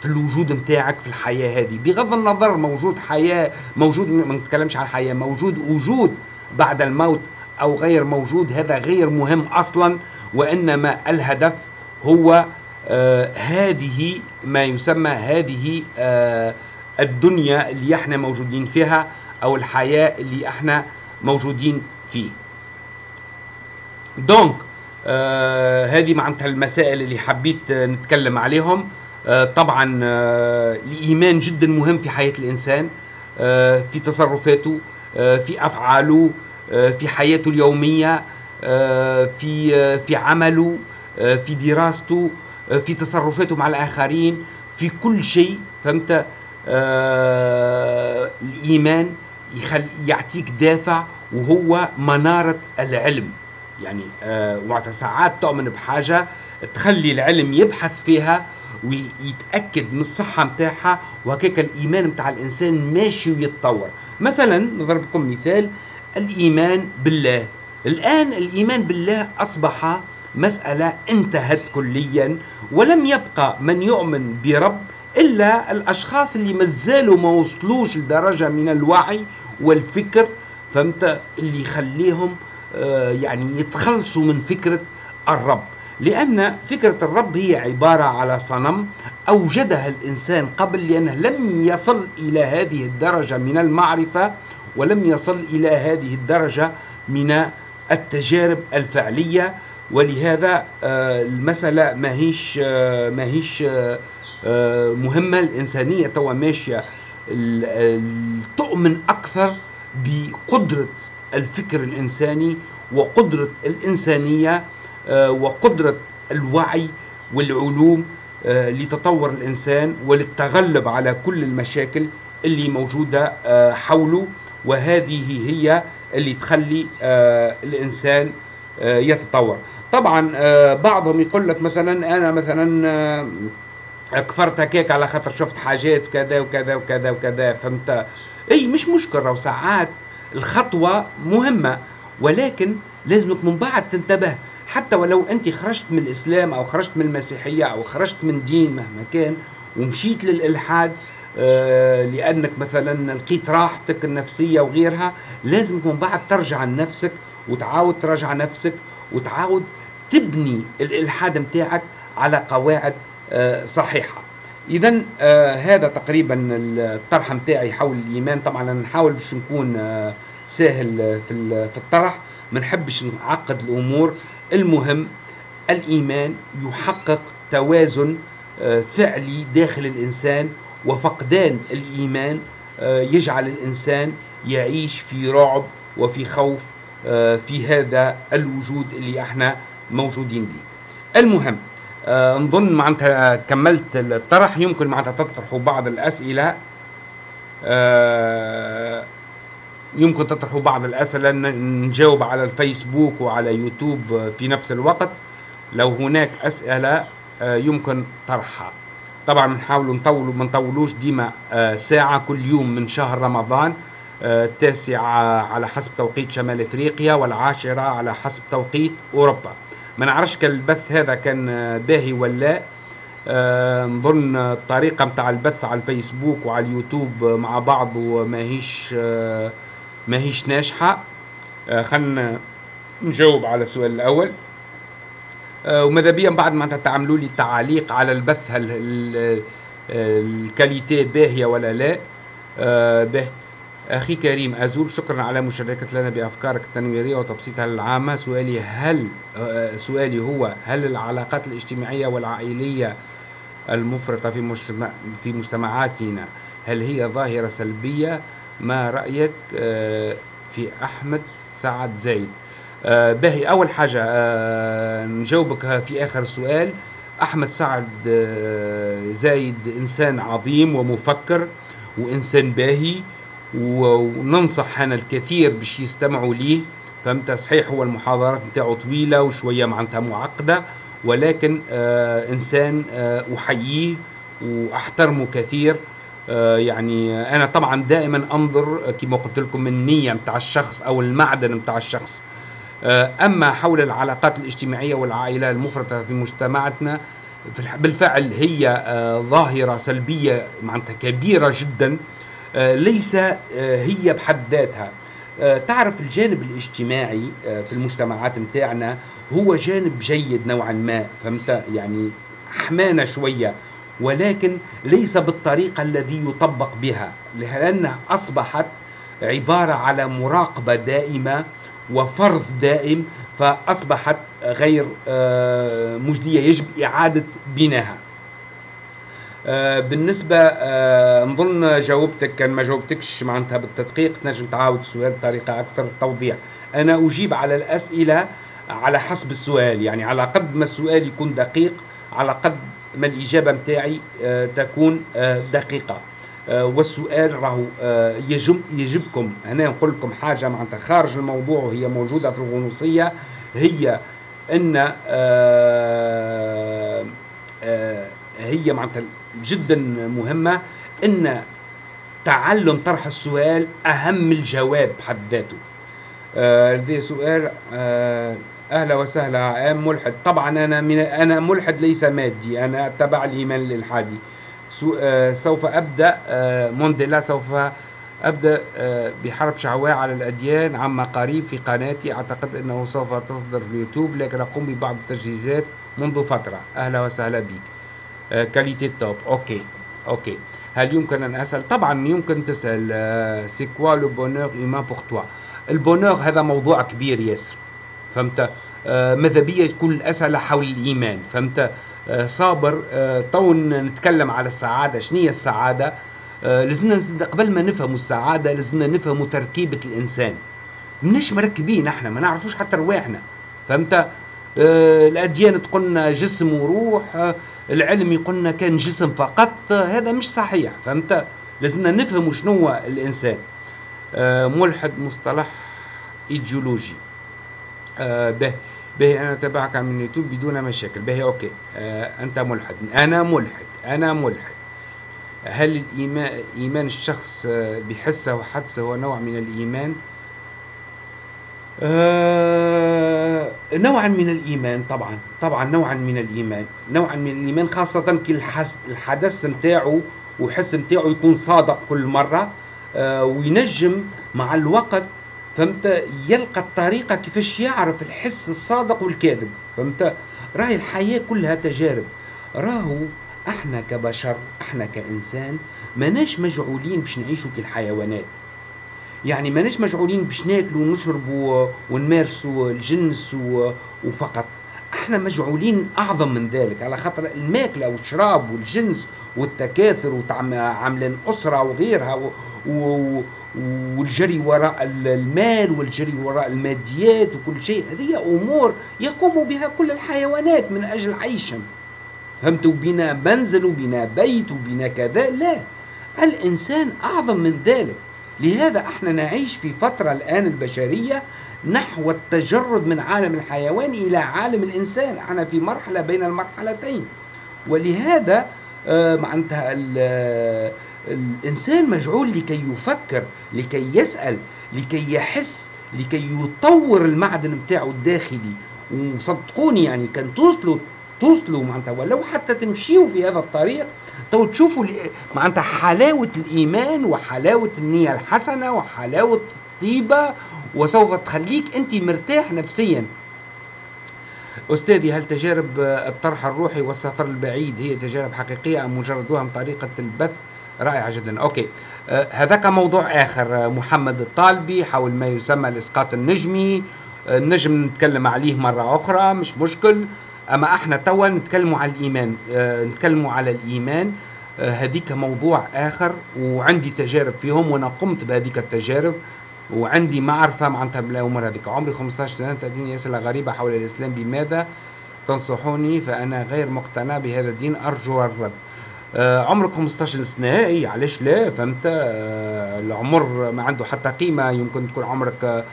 في الوجود متاعك في الحياة هذه. بغض النظر موجود حياة موجود ما نتكلمش عن الحياة موجود وجود بعد الموت أو غير موجود هذا غير مهم أصلا وإنما الهدف هو آه هذه ما يسمى هذه آه الدنيا اللي إحنا موجودين فيها أو الحياة اللي إحنا موجودين فيه. دونك آه هذه معناتها المسائل اللي حبيت نتكلم عليهم. طبعا آه الايمان جدا مهم في حياة الإنسان آه في تصرفاته في أفعاله في حياته اليومية في في عمله في دراسته في تصرفاته مع الآخرين في كل شيء فهمت؟ الإيمان يعطيك دافع وهو منارة العلم. يعني وقت ساعات تؤمن بحاجة تخلي العلم يبحث فيها ويتأكد من الصحة متاعها وهكاك الإيمان متاع الإنسان ماشي ويتطور. مثلا نضرب لكم مثال الإيمان بالله. الآن الإيمان بالله أصبح مسألة انتهت كليا ولم يبقى من يؤمن برب إلا الأشخاص اللي مازالوا ما وصلوش لدرجة من الوعي والفكر فهمت؟ اللي يخليهم آه يعني يتخلصوا من فكرة الرب. لأن فكرة الرب هي عبارة على صنم أوجدها الإنسان قبل لأنه لم يصل إلى هذه الدرجة من المعرفة ولم يصل إلى هذه الدرجة من التجارب الفعلية. ولهذا المسألة ما هيش ما هيش مهمة. الإنسانية توا ماشية تؤمن أكثر بقدرة الفكر الإنساني وقدرة الإنسانية وقدرة الوعي والعلوم لتطور الإنسان وللتغلب على كل المشاكل اللي موجودة حوله. وهذه هي اللي تخلي الإنسان يتطور. طبعا بعضهم يقول لك مثلا أنا مثلا كفرت هكاك على خاطر شفت حاجات كذا وكذا وكذا وكذا فهمت؟ إي مش مشكلة وساعات الخطوة مهمة ولكن لازمك من بعد تنتبه. حتى ولو أنت خرجت من الإسلام أو خرجت من المسيحية أو خرجت من دين مهما كان ومشيت للإلحاد آه لأنك مثلا لقيت راحتك النفسية وغيرها لازمك من بعد ترجع لنفسك وتعاود تراجع نفسك وتعاود تبني الإلحاد متاعك على قواعد آه صحيحة. اذا آه هذا تقريبا الطرح متاعي حول الإيمان. طبعا نحاول باش نكون سهل في في الطرح. ما نحبش نعقد الأمور. المهم الإيمان يحقق توازن فعلي داخل الإنسان وفقدان الإيمان يجعل الإنسان يعيش في رعب وفي خوف في هذا الوجود اللي إحنا موجودين به. المهم نظن معناتها كملت الطرح. يمكن معناتها تطرحوا بعض الأسئلة. يمكن تطرحوا بعض الأسئلة نجاوب على الفيسبوك وعلى يوتيوب في نفس الوقت. لو هناك أسئلة يمكن طرحها. طبعا بنحاولوا نطولوا ما نطولوش ديما ساعة كل يوم من شهر رمضان التاسعة على حسب توقيت شمال إفريقيا والعاشرة على حسب توقيت أوروبا. ما نعرفش كان البث هذا كان باهي ولا آه نظن الطريقة متاع البث على الفيسبوك وعلى اليوتيوب مع بعض وما هيش آه ما هيش ناجحة. آه خلنا نجاوب على السؤال الأول. آه، وماذا بيا بعد ما تعملوا لي تعاليق على البث هل الكاليتي باهيه ولا لا. آه، به أخي كريم أزول شكرا على مشاركة لنا بأفكارك التنويرية وتبسيطها العامة سؤالي هل آه، سؤالي هو هل العلاقات الاجتماعية والعائلية المفرطة في في مجتمعاتنا هل هي ظاهرة سلبية؟ ما رأيك في أحمد سعد زايد آه باهي أول حاجة آه نجاوبك في آخر السؤال أحمد سعد آه زايد إنسان عظيم ومفكر وإنسان باهي وننصح أنا الكثير باش يستمعوا ليه. فهمت؟ صحيح هو المحاضرات نتاعو طويلة وشوية معناتها معقدة ولكن آه إنسان آه أحييه وأحترمه كثير. آه يعني أنا طبعا دائما أنظر كما قلت لكم النية نتاع الشخص أو المعدن نتاع الشخص. آه، أما حول العلاقات الاجتماعية والعائلة المفرطة في مجتمعاتنا بالفعل هي آه، ظاهرة سلبية معناتها كبيرة جدا آه، ليس هي بحد ذاتها. تعرف الجانب الاجتماعي في المجتمعات متاعنا هو جانب جيد نوعا ما فهمت؟ يعني حمانا شوية. ولكن ليس بالطريقة الذي يطبق بها لأنها أصبحت عبارة على مراقبة دائمة وفرض دائم فأصبحت غير آه، مجدية يجب إعادة بناها. آه، بالنسبة آه، نظن جاوبتك كان ما جاوبتكش معناتها بالتدقيق تنجم تعاود السؤال بطريقة أكثر توضيح. أنا أجيب على الأسئلة على حسب السؤال يعني على قد ما السؤال يكون دقيق على قد ما الإجابة متاعي تكون دقيقة. آه، والسؤال راهو آه، يجب يجبكم هنا نقول لكم حاجة معناتها خارج الموضوع وهي موجودة في الغنوصية هي إن آه، هي معناتها جدا مهمة إن تعلم طرح السؤال أهم الجواب بحد ذاته. لدي سؤال أهلا وسهلا ام ملحد. طبعا أنا من أنا ملحد ليس مادي أنا اتبع الإيمان الالحادي آه، سوف أبدأ آه، مونديلا سوف أبدأ آه، بحرب شعواء على الأديان عما قريب في قناتي. أعتقد أنه سوف تصدر في اليوتيوب لكن أقوم ببعض التجهيزات منذ فترة. أهلا وسهلا بك. qualité top OK OK. هل يمكن أن أسأل؟ طبعا يمكن تسأل c'est quoi le bonheur humain pour toi البونور هذا موضوع كبير ياسر. فهمت؟ ماذا بيا تكون الأسئلة حول الإيمان فهمت؟ آه، صابر آه، تو نتكلم على السعادة شنو هي السعادة؟ آه، لازمنا قبل ما نفهموا السعادة لازمنا نفهموا تركيبة الإنسان. مناش مركبين إحنا ما نعرفوش حتى رواحنا فهمت؟ الأديان تقولنا جسم وروح العلم يقولنا كان جسم فقط هذا مش صحيح فهمت؟ لازمنا نفهموا شنو الإنسان. ملحد مصطلح إيديولوجي. به. به أنا اتابعك من اليوتيوب بدون مشاكل. به OK. آه أنت ملحد. أنا ملحد. أنا ملحد. هل الايمان إيمان الشخص آه، بحسه وحدسه هو نوع من الإيمان؟ آه نوعا من الإيمان طبعا. طبعا نوعا من الإيمان. نوعا من الإيمان خاصة كي الحدث نتاعو وحس نتاعو يكون صادق كل مرة آه وينجم مع الوقت فهمت؟ يلقى الطريقة كيفاش يعرف الحس الصادق والكاذب فهمت؟ راهي الحياة كلها تجارب. راهو إحنا كبشر إحنا كإنسان ماناش مجعولين باش نعيشوا كالحيوانات يعني ماناش مجعولين باش ناكلوا ونشربوا ونمارسوا الجنس وفقط. إحنا مجعولين اعظم من ذلك على خاطر الماكلة والشراب والجنس والتكاثر وعاملين أسرة وغيرها و... و... والجري وراء المال والجري وراء الماديات وكل شيء هذه أمور يقوم بها كل الحيوانات من أجل عيشهم. فهمت بنا منزل وبنا بيت وبنا كذا؟ لا. الإنسان أعظم من ذلك. لهذا إحنا نعيش في فترة الآن البشرية نحو التجرد من عالم الحيوان إلى عالم الإنسان. إحنا في مرحلة بين المرحلتين. ولهذا آه معناتها الإنسان مجعول لكي يفكر لكي يسأل لكي يحس لكي يطور المعدن بتاعه الداخلي. وصدقوني يعني كان توصلوا توصلوا معناتها ولو حتى تمشيوا في هذا الطريق تو تشوفوا معناتها حلاوة الإيمان وحلاوة النية الحسنة وحلاوة طيبة وسوف تخليك أنت مرتاح نفسيا. أستاذي هل تجارب الطرح الروحي والسفر البعيد هي تجارب حقيقية أم مجرد وهم طريقة البث؟ رائعة جدا. أوكي. آه هذاك موضوع آخر. محمد الطالبي حول ما يسمى الإسقاط النجمي. النجم نتكلم عليه مرة أخرى مش مشكل. أما إحنا توا نتكلموا على الإيمان آه نتكلموا على الإيمان آه هذيك موضوع آخر وعندي تجارب فيهم وأنا قمت بهذيك التجارب وعندي معرفة معناتها بالأمور هذيك. عمري 15 سنة تأتيني أسئلة غريبة حول الإسلام بماذا؟ تنصحوني فأنا غير مقتنع بهذا الدين أرجو الرد. آه عمرك 15 سنة إي علاش لا؟ فهمت؟ آه العمر ما عنده حتى قيمة يمكن تكون عمرك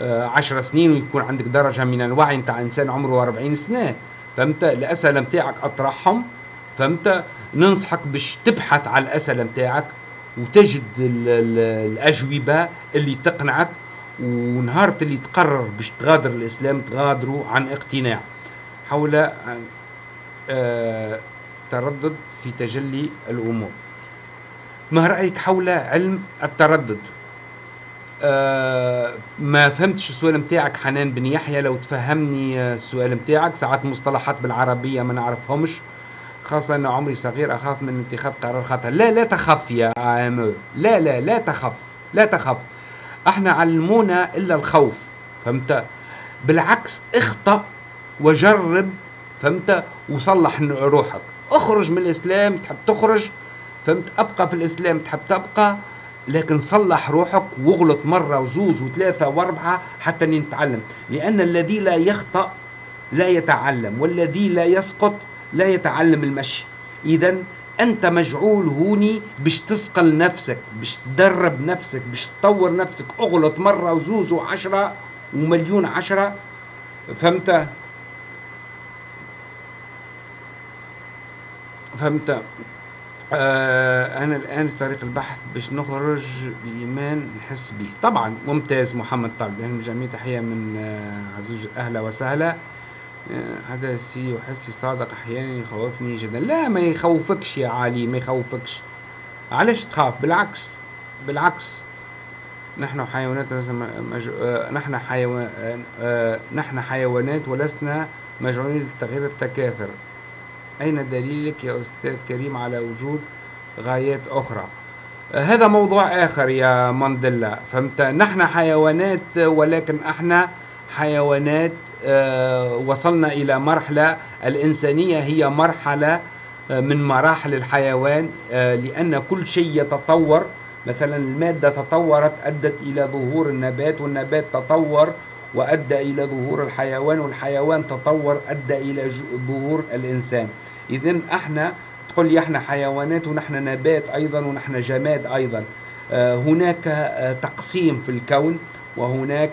آه 10 سنين ويكون عندك درجة من الوعي نتاع إنسان عمره 40 سنة. فهمت؟ الأسئلة نتاعك أطرحهم فهمت؟ ننصحك باش تبحث على الأسئلة نتاعك وتجد الأجوبة اللي تقنعك ونهار اللي تقرر باش تغادر الإسلام تغادروا عن اقتناع. حول آه تردد في تجلي الأمور. ما رأيك حول علم التردد؟ آه ما فهمتش السؤال متاعك حنان بن يحيى. لو تفهمني السؤال متاعك ساعات مصطلحات بالعربية ما نعرفهمش خاصة أن عمري صغير أخاف من اتخاذ قرار خطأ لا لا تخف يا آمو لا لا لا تخف لا تخف إحنا علمونا إلا الخوف فهمت؟ بالعكس اخطأ وجرب فهمت؟ وصلح روحك. اخرج من الإسلام تحب تخرج فهمت؟ أبقى في الإسلام تحب تبقى؟ لكن صلح روحك واغلط مرة وزوز وثلاثة واربعة حتى نتعلم. لأن الذي لا يخطأ لا يتعلم والذي لا يسقط لا يتعلم المشي. إذا أنت مجعول هوني باش تسقل نفسك باش تدرب نفسك باش تطور نفسك. اغلط مرة وزوز وعشرة ومليون عشرة. فهمت؟ فهمت؟ آه أنا الآن في طريق البحث باش نخرج بإيمان نحس به طبعا ممتاز محمد طالب يعني جميع تحية من آه عزوز أهلا وسهلا. هذا السي وحسي صادق أحيانا يخوفني جدا. لا ما يخوفكش يا علي ما يخوفكش. علاش تخاف؟ بالعكس بالعكس. نحن حيوانات مج... نحن حيوان نحن حيوانات ولسنا مجعولين لتغيير التكاثر. أين دليلك يا أستاذ كريم على وجود غايات أخرى؟ هذا موضوع آخر يا مانديلا فهمت؟ نحن حيوانات ولكن أحنا حيوانات وصلنا إلى مرحلة الإنسانية هي مرحلة من مراحل الحيوان لأن كل شيء يتطور. مثلا المادة تطورت أدت إلى ظهور النبات والنبات تطور وأدى إلى ظهور الحيوان والحيوان تطور أدى إلى ظهور الإنسان. إذا أحنا تقول لي أحنا حيوانات ونحن نبات أيضا ونحن جماد أيضا. هناك تقسيم في الكون وهناك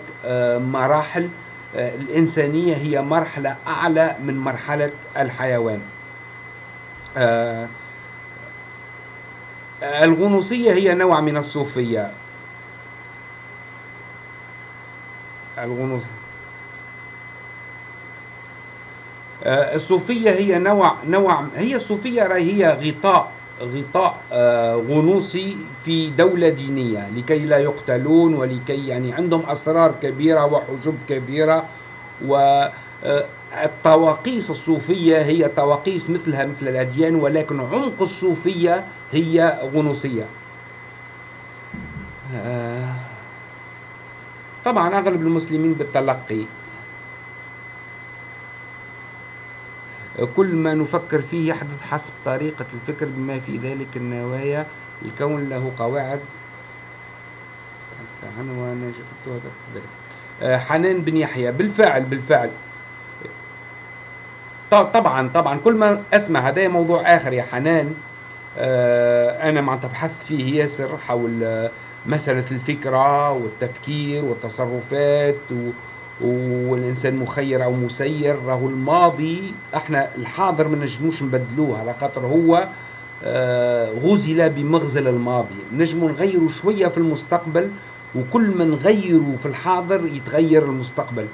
مراحل. الإنسانية هي مرحلة أعلى من مرحلة الحيوان. الغنوصية هي نوع من الصوفية. الغنوص الصوفية هي نوع نوع هي الصوفية هي غطاء غطاء غنوصي في دولة دينية لكي لا يقتلون ولكي يعني عندهم أسرار كبيرة وحجب كبيرة والطواقيس الصوفية هي طواقيس مثلها مثل الأديان ولكن عمق الصوفية هي غنوصية. طبعا أغلب المسلمين بالتلقي. كل ما نفكر فيه يحدث حسب طريقة الفكر بما في ذلك النوايا. الكون له قواعد. عنوان حنان بن يحيى. بالفعل بالفعل. طبعا طبعا. كل ما أسمع هذا موضوع آخر يا حنان أنا معناتها بحثت فيه ياسر حول مسألة الفكرة والتفكير والتصرفات و... والإنسان مخير أو مسير راهو الماضي إحنا الحاضر ما نجموش نبدلوه على خاطر هو غزل بمغزل الماضي. نجمو نغيروا شوية في المستقبل وكل ما نغيروا في الحاضر يتغير المستقبل.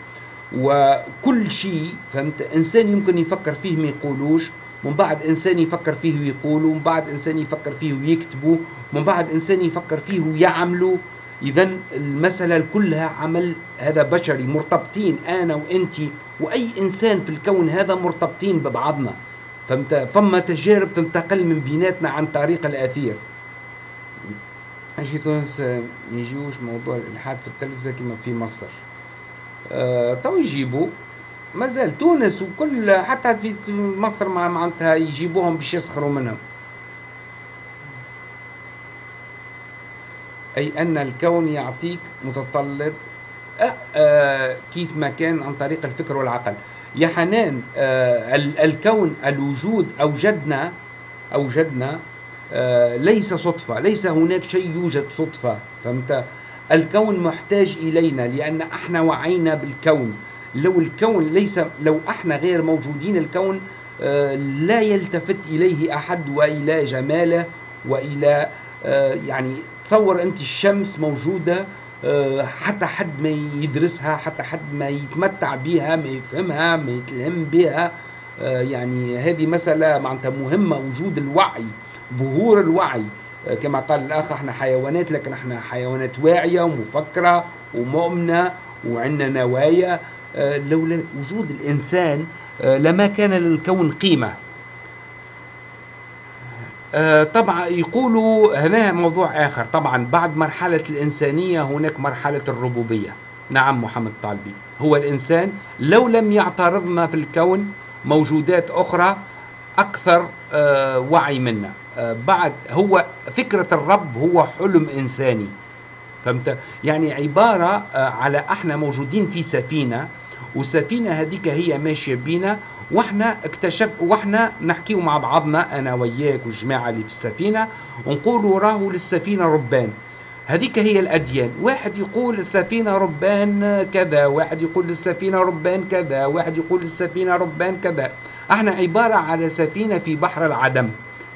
وكل شيء فهمت؟ إنسان يمكن يفكر فيه ما يقولوش من بعد إنسان يفكر فيه ويقوله من بعد إنسان يفكر فيه ويكتبه من بعد إنسان يفكر فيه ويعمله اذا المسألة كلها عمل هذا بشري. مرتبطين أنا وأنت وأي إنسان في الكون هذا مرتبطين ببعضنا. فهمت؟ فما تجارب تنتقل من بيناتنا عن طريق الآثير. أجي تونس يجيوش موضوع الإلحاد في التلفزة كما في مصر. أه تو يجيبوا. مازال تونس وكل حتى في مصر معناتها يجيبوهم باش يسخروا منهم. أي أن الكون يعطيك متطلب أه أه كيف ما كان عن طريق الفكر والعقل. يا حنان أه الكون الوجود أوجدنا أوجدنا ليس صدفة ليس هناك شيء يوجد صدفة فهمت؟ الكون محتاج إلينا لأن إحنا وعينا بالكون. لو الكون ليس لو إحنا غير موجودين الكون أه لا يلتفت إليه أحد وإلى جماله وإلى أه يعني تصور أنت الشمس موجودة آه، حتى حد ما يدرسها حتى حد ما يتمتع بها ما يفهمها ما يتلهم بها آه، يعني هذه مسألة معناتها مهمة وجود الوعي ظهور الوعي. آه، كما قال الأخ إحنا حيوانات لكن إحنا حيوانات واعية ومفكرة ومؤمنة وعندنا نوايا. لولا وجود الإنسان لما كان للكون قيمة. آه، طبعا يقولوا هنا موضوع آخر. طبعا بعد مرحلة الإنسانية هناك مرحلة الربوبية. نعم محمد طالبي. هو الإنسان لو لم يعترضنا في الكون موجودات أخرى أكثر آه، وعي منا. آه، بعد هو فكرة الرب هو حلم إنساني. فهمت؟ يعني عبارة على إحنا موجودين في سفينة والسفينة هذيك هي ماشية بينا وإحنا اكتشف وإحنا نحكيو مع بعضنا أنا وياك والجماعة اللي في السفينة ونقولوا راهو للسفينة ربان. هذيك هي الأديان. واحد يقول السفينة ربان كذا واحد يقول للسفينة ربان كذا واحد يقول للسفينة ربان كذا. إحنا عبارة على سفينة في بحر العدم.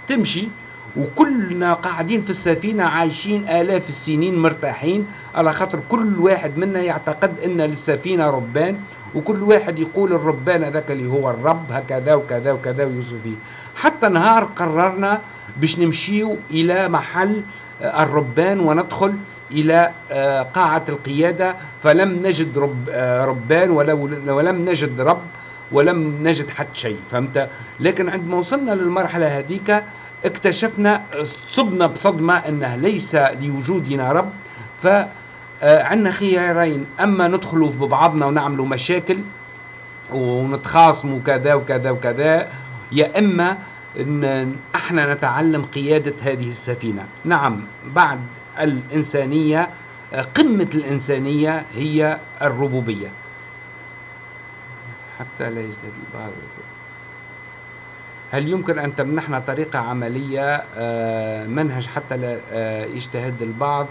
تمشي؟ وكلنا قاعدين في السفينة عايشين آلاف السنين مرتاحين. على خاطر كل واحد منا يعتقد أن للسفينة ربان وكل واحد يقول الربان هذاك اللي هو الرب هكذا وكذا وكذا ويوصف فيه حتى نهار قررنا باش نمشيو إلى محل آه، الربان وندخل إلى آه، قاعة القيادة. فلم نجد رب آه، ربان ولم نجد رب ولم نجد حتى شيء فهمت؟ لكن عندما وصلنا للمرحلة هذيك اكتشفنا صبنا بصدمة أنه ليس لوجودنا رب. فعندنا خيارين. أما ندخلوا في بعضنا ونعملوا مشاكل ونتخاصموا كذا وكذا وكذا يا إما إن إحنا نتعلم قيادة هذه السفينة. نعم بعد الإنسانية قمة الإنسانية هي الربوبية. حتى لا يجتهد البعض. هل يمكن أن تمنحنا طريقة عملية آه، منهج حتى لا آه، يجتهد البعض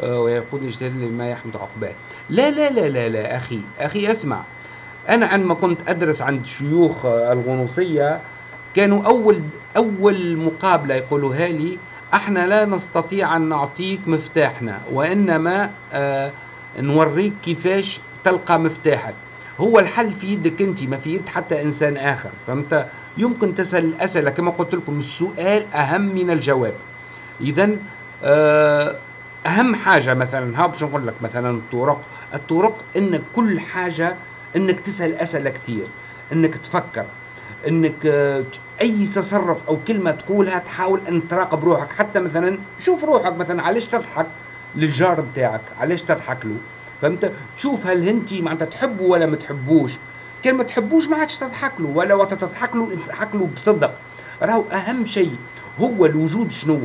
آه، ويقول يجتهد لما يحمد عقباه؟ لا لا لا لا لا أخي أخي أسمع. أنا عندما كنت أدرس عند شيوخ الغنوصية كانوا أول أول مقابلة يقولوها لي إحنا لا نستطيع أن نعطيك مفتاحنا وإنما نوريك كيفاش تلقى مفتاحك. هو الحل في يدك انت ما في يد حتى إنسان آخر فانت يمكن تسأل الاسئله كما قلت لكم السؤال أهم من الجواب. اذا آه، أهم حاجة مثلا ها باش نقول لك مثلا الطرق. الطرق انك كل حاجة إنك تسأل أسئلة كثير إنك تفكر إنك آه، أي تصرف أو كلمة تقولها تحاول أن تراقب روحك. حتى مثلا شوف روحك مثلا علاش تضحك للجار بتاعك؟ علاش تضحك له؟ فهمت؟ تشوف هل انت معناتها تحبه ولا ما تحبوش. كان ما تحبوش ما عادش تضحك له ولا وقت تضحك له تضحك له بصدق. راهو أهم شيء هو الوجود شنو؟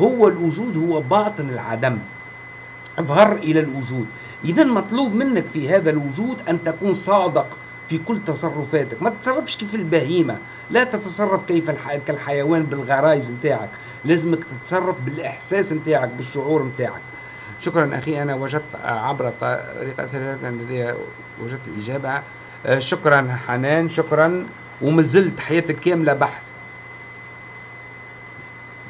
هو الوجود هو باطن العدم. اظهر إلى الوجود. اذا مطلوب منك في هذا الوجود أن تكون صادق في كل تصرفاتك. ما تتصرفش كيف البهيمة. لا تتصرف كيف الح... كالحيوان بالغرايز متاعك. لازمك تتصرف بالإحساس متاعك بالشعور متاعك. شكرا أخي أنا وجدت عبر طريقة كان لدي وجدت الإجابة آه، شكرا حنان شكرا ومازلت حياتك كاملة بحث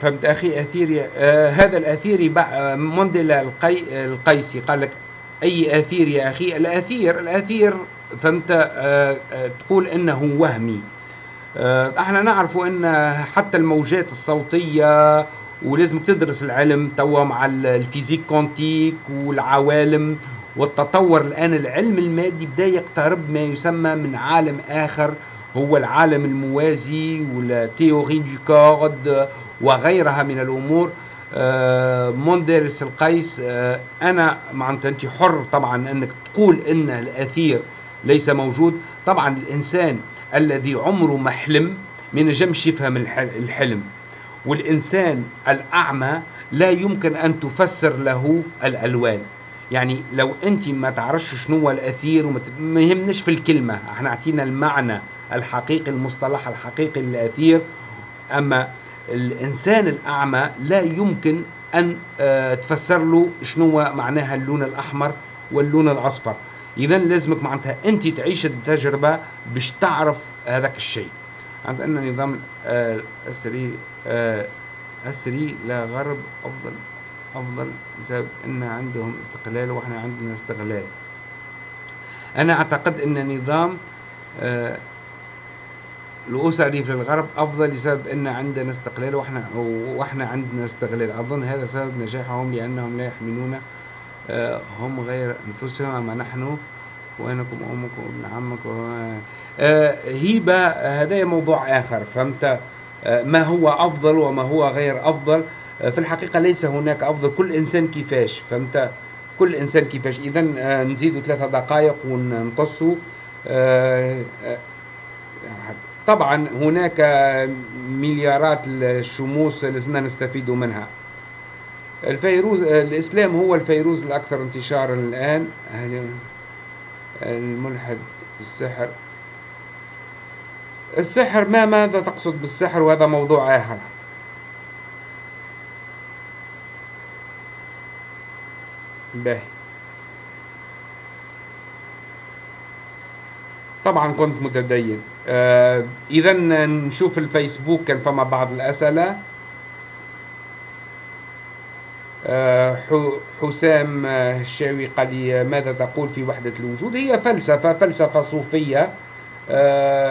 فهمت أخي؟ أثيري آه هذا الأثيري مونديلا القي القيسي. قال لك أي أثير يا أخي؟ الأثير الأثير فهمت آه آه تقول إنه وهمي. آه إحنا نعرف إن حتى الموجات الصوتية ولازمك تدرس العلم توا مع ال physique quantique والعوالم والتطور الآن العلم المادي بدأ يقترب ما يسمى من عالم آخر هو العالم الموازي وال théorie des cordes وغيرها من الأمور. آه، مونديرس القيس آه، أنا معناتها أنت حر طبعا أنك تقول أن الأثير ليس موجود. طبعا الإنسان الذي عمره ما حلم ما يفهم الحلم. والإنسان الأعمى لا يمكن أن تفسر له الألوان. يعني لو أنت ما تعرفش شنو هو الأثير وما يهمناش في الكلمة إحنا اعطينا المعنى الحقيقي المصطلح الحقيقي للأثير. أما الإنسان الأعمى لا يمكن أن آه، تفسر له شنو معناها اللون الأحمر واللون الأصفر. إذا لازمك معناتها أنت تعيش التجربة باش تعرف هذاك الشيء. عندنا نظام السري آه، السري آه، لا غرب أفضل أفضل بسبب إن عندهم استقلال وإحنا عندنا استغلال. أنا أعتقد إن نظام الاسري في الغرب أفضل بسبب إن عندنا استقلال وإحنا وإحنا عندنا استغلال. أظن هذا سبب نجاحهم لانهم لا يحملون آه، هم غير أنفسهم أما نحن وينكم امكم وابن عمك آه، هيبه هذا موضوع آخر. فهمت؟ آه، ما هو أفضل وما هو غير أفضل؟ في الحقيقة ليس هناك أفضل. كل إنسان كيفاش فهمت؟ كل إنسان كيفاش. اذا نزيدوا ثلاثة دقائق ونقصوا طبعا هناك مليارات الشموس لازمنا نستفيد منها. الفيروز الإسلام هو الفيروز الأكثر انتشارا الآن. الملحد السحر. السحر ما ماذا تقصد بالسحر وهذا موضوع آخر؟ باهي طبعا كنت متدين. آه اذا نشوف الفيسبوك كان فما بعض الأسئلة. آه حسام الشاوي قال لي ماذا تقول في وحدة الوجود؟ هي فلسفة صوفية. آه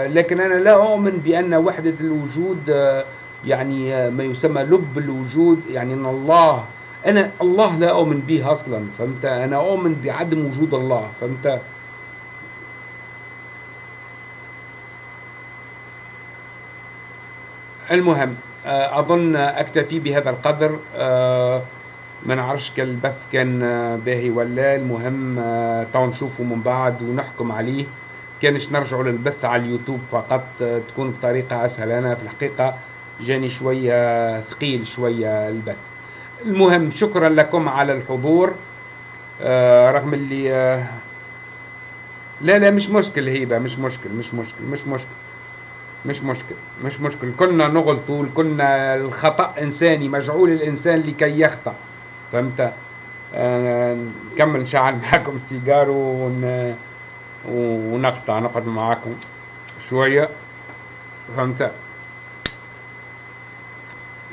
لكن أنا لا أؤمن بأن وحدة الوجود آه يعني ما يسمى لب الوجود يعني أن الله أنا الله لا أؤمن به أصلا فهمت؟ أنا أؤمن بعدم وجود الله فهمت؟ المهم آه، أظن أكتفي بهذا القدر آه، ما نعرفش كان البث كان باهي ولا المهم آه، تو نشوفه من بعد ونحكم عليه. كانش نرجعوا للبث على اليوتيوب فقط تكون بطريقة أسهل. أنا في الحقيقة جاني شوية ثقيل شوية البث. المهم شكرا لكم على الحضور. رغم اللي لا لا مش مشكل هيبة مش مشكل مش مشكل مش مشكل مش مشكل مش مشكل. كلنا نغلطوا كلنا الخطأ إنساني مجعول الإنسان لكي يخطأ. فهمت؟ آه نكمل نشعل معاكم السيجار ون... ونقطع نقعد معاكم شوية. فهمت؟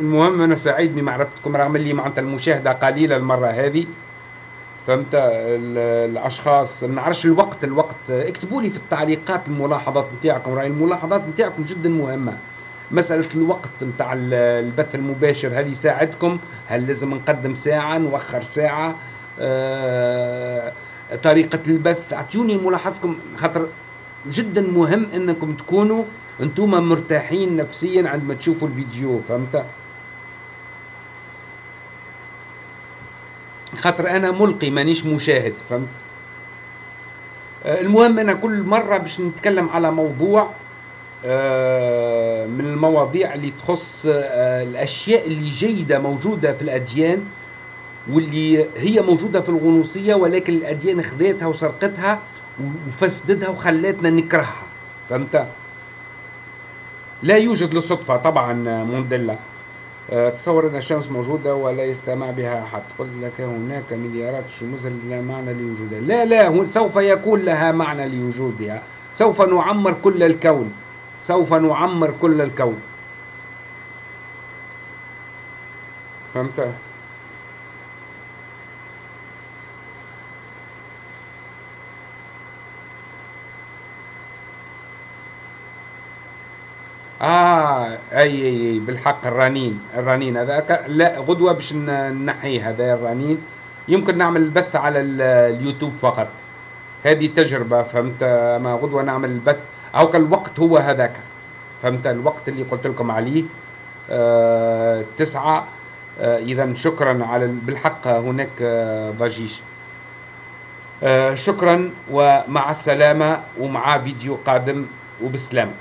المهم أنا سعيد بمعرفتكم رغم اللي معناتها المشاهدة قليلة المرة هذه. فهمت؟ الأشخاص ما نعرفش الوقت الوقت. اكتبوا لي في التعليقات الملاحظات نتاعكم رأي الملاحظات نتاعكم جدا مهمة. مسألة الوقت نتاع البث المباشر هل يساعدكم. هل لازم نقدم ساعة نوخر ساعة؟ آه، طريقة البث. أعطوني ملاحظتكم خاطر جدا مهم إنكم تكونوا أنتم مرتاحين نفسيا عندما تشوفوا الفيديو فهمت؟ خاطر أنا ملقي مانيش مشاهد فهمت؟ آه، المهم أنا كل مرة باش نتكلم على موضوع آه، من المواضيع اللي تخص آه، الأشياء اللي جيدة موجودة في الأديان واللي هي موجودة في الغنوصية ولكن الأديان خذتها وسرقتها وفسدتها وخلتنا نكرهها. فهمت؟ لا يوجد لصدفة طبعا مونديلا آه، تصور أن الشمس موجودة ولا يستمع بها أحد. قلت لك هناك مليارات الشموس لا معنى لوجودها. لا لا سوف يكون لها معنى لوجودها. سوف نعمر كل الكون. سوف نعمر كل الكون. فهمت؟ آه أي أي أي بالحق الرنين الرنين هذاك. لا غدوة باش نحيه هذا الرنين. يمكن نعمل البث على اليوتيوب فقط. هذه تجربة فهمت؟ ما غدوة نعمل البث. أو الوقت هو هذاك. فهمت؟ الوقت اللي قلت لكم عليه. آه تسعة. آه اذا شكرا على بالحق هناك آه ضجيج. آه شكرا ومع السلامة ومع فيديو قادم وبسلامة.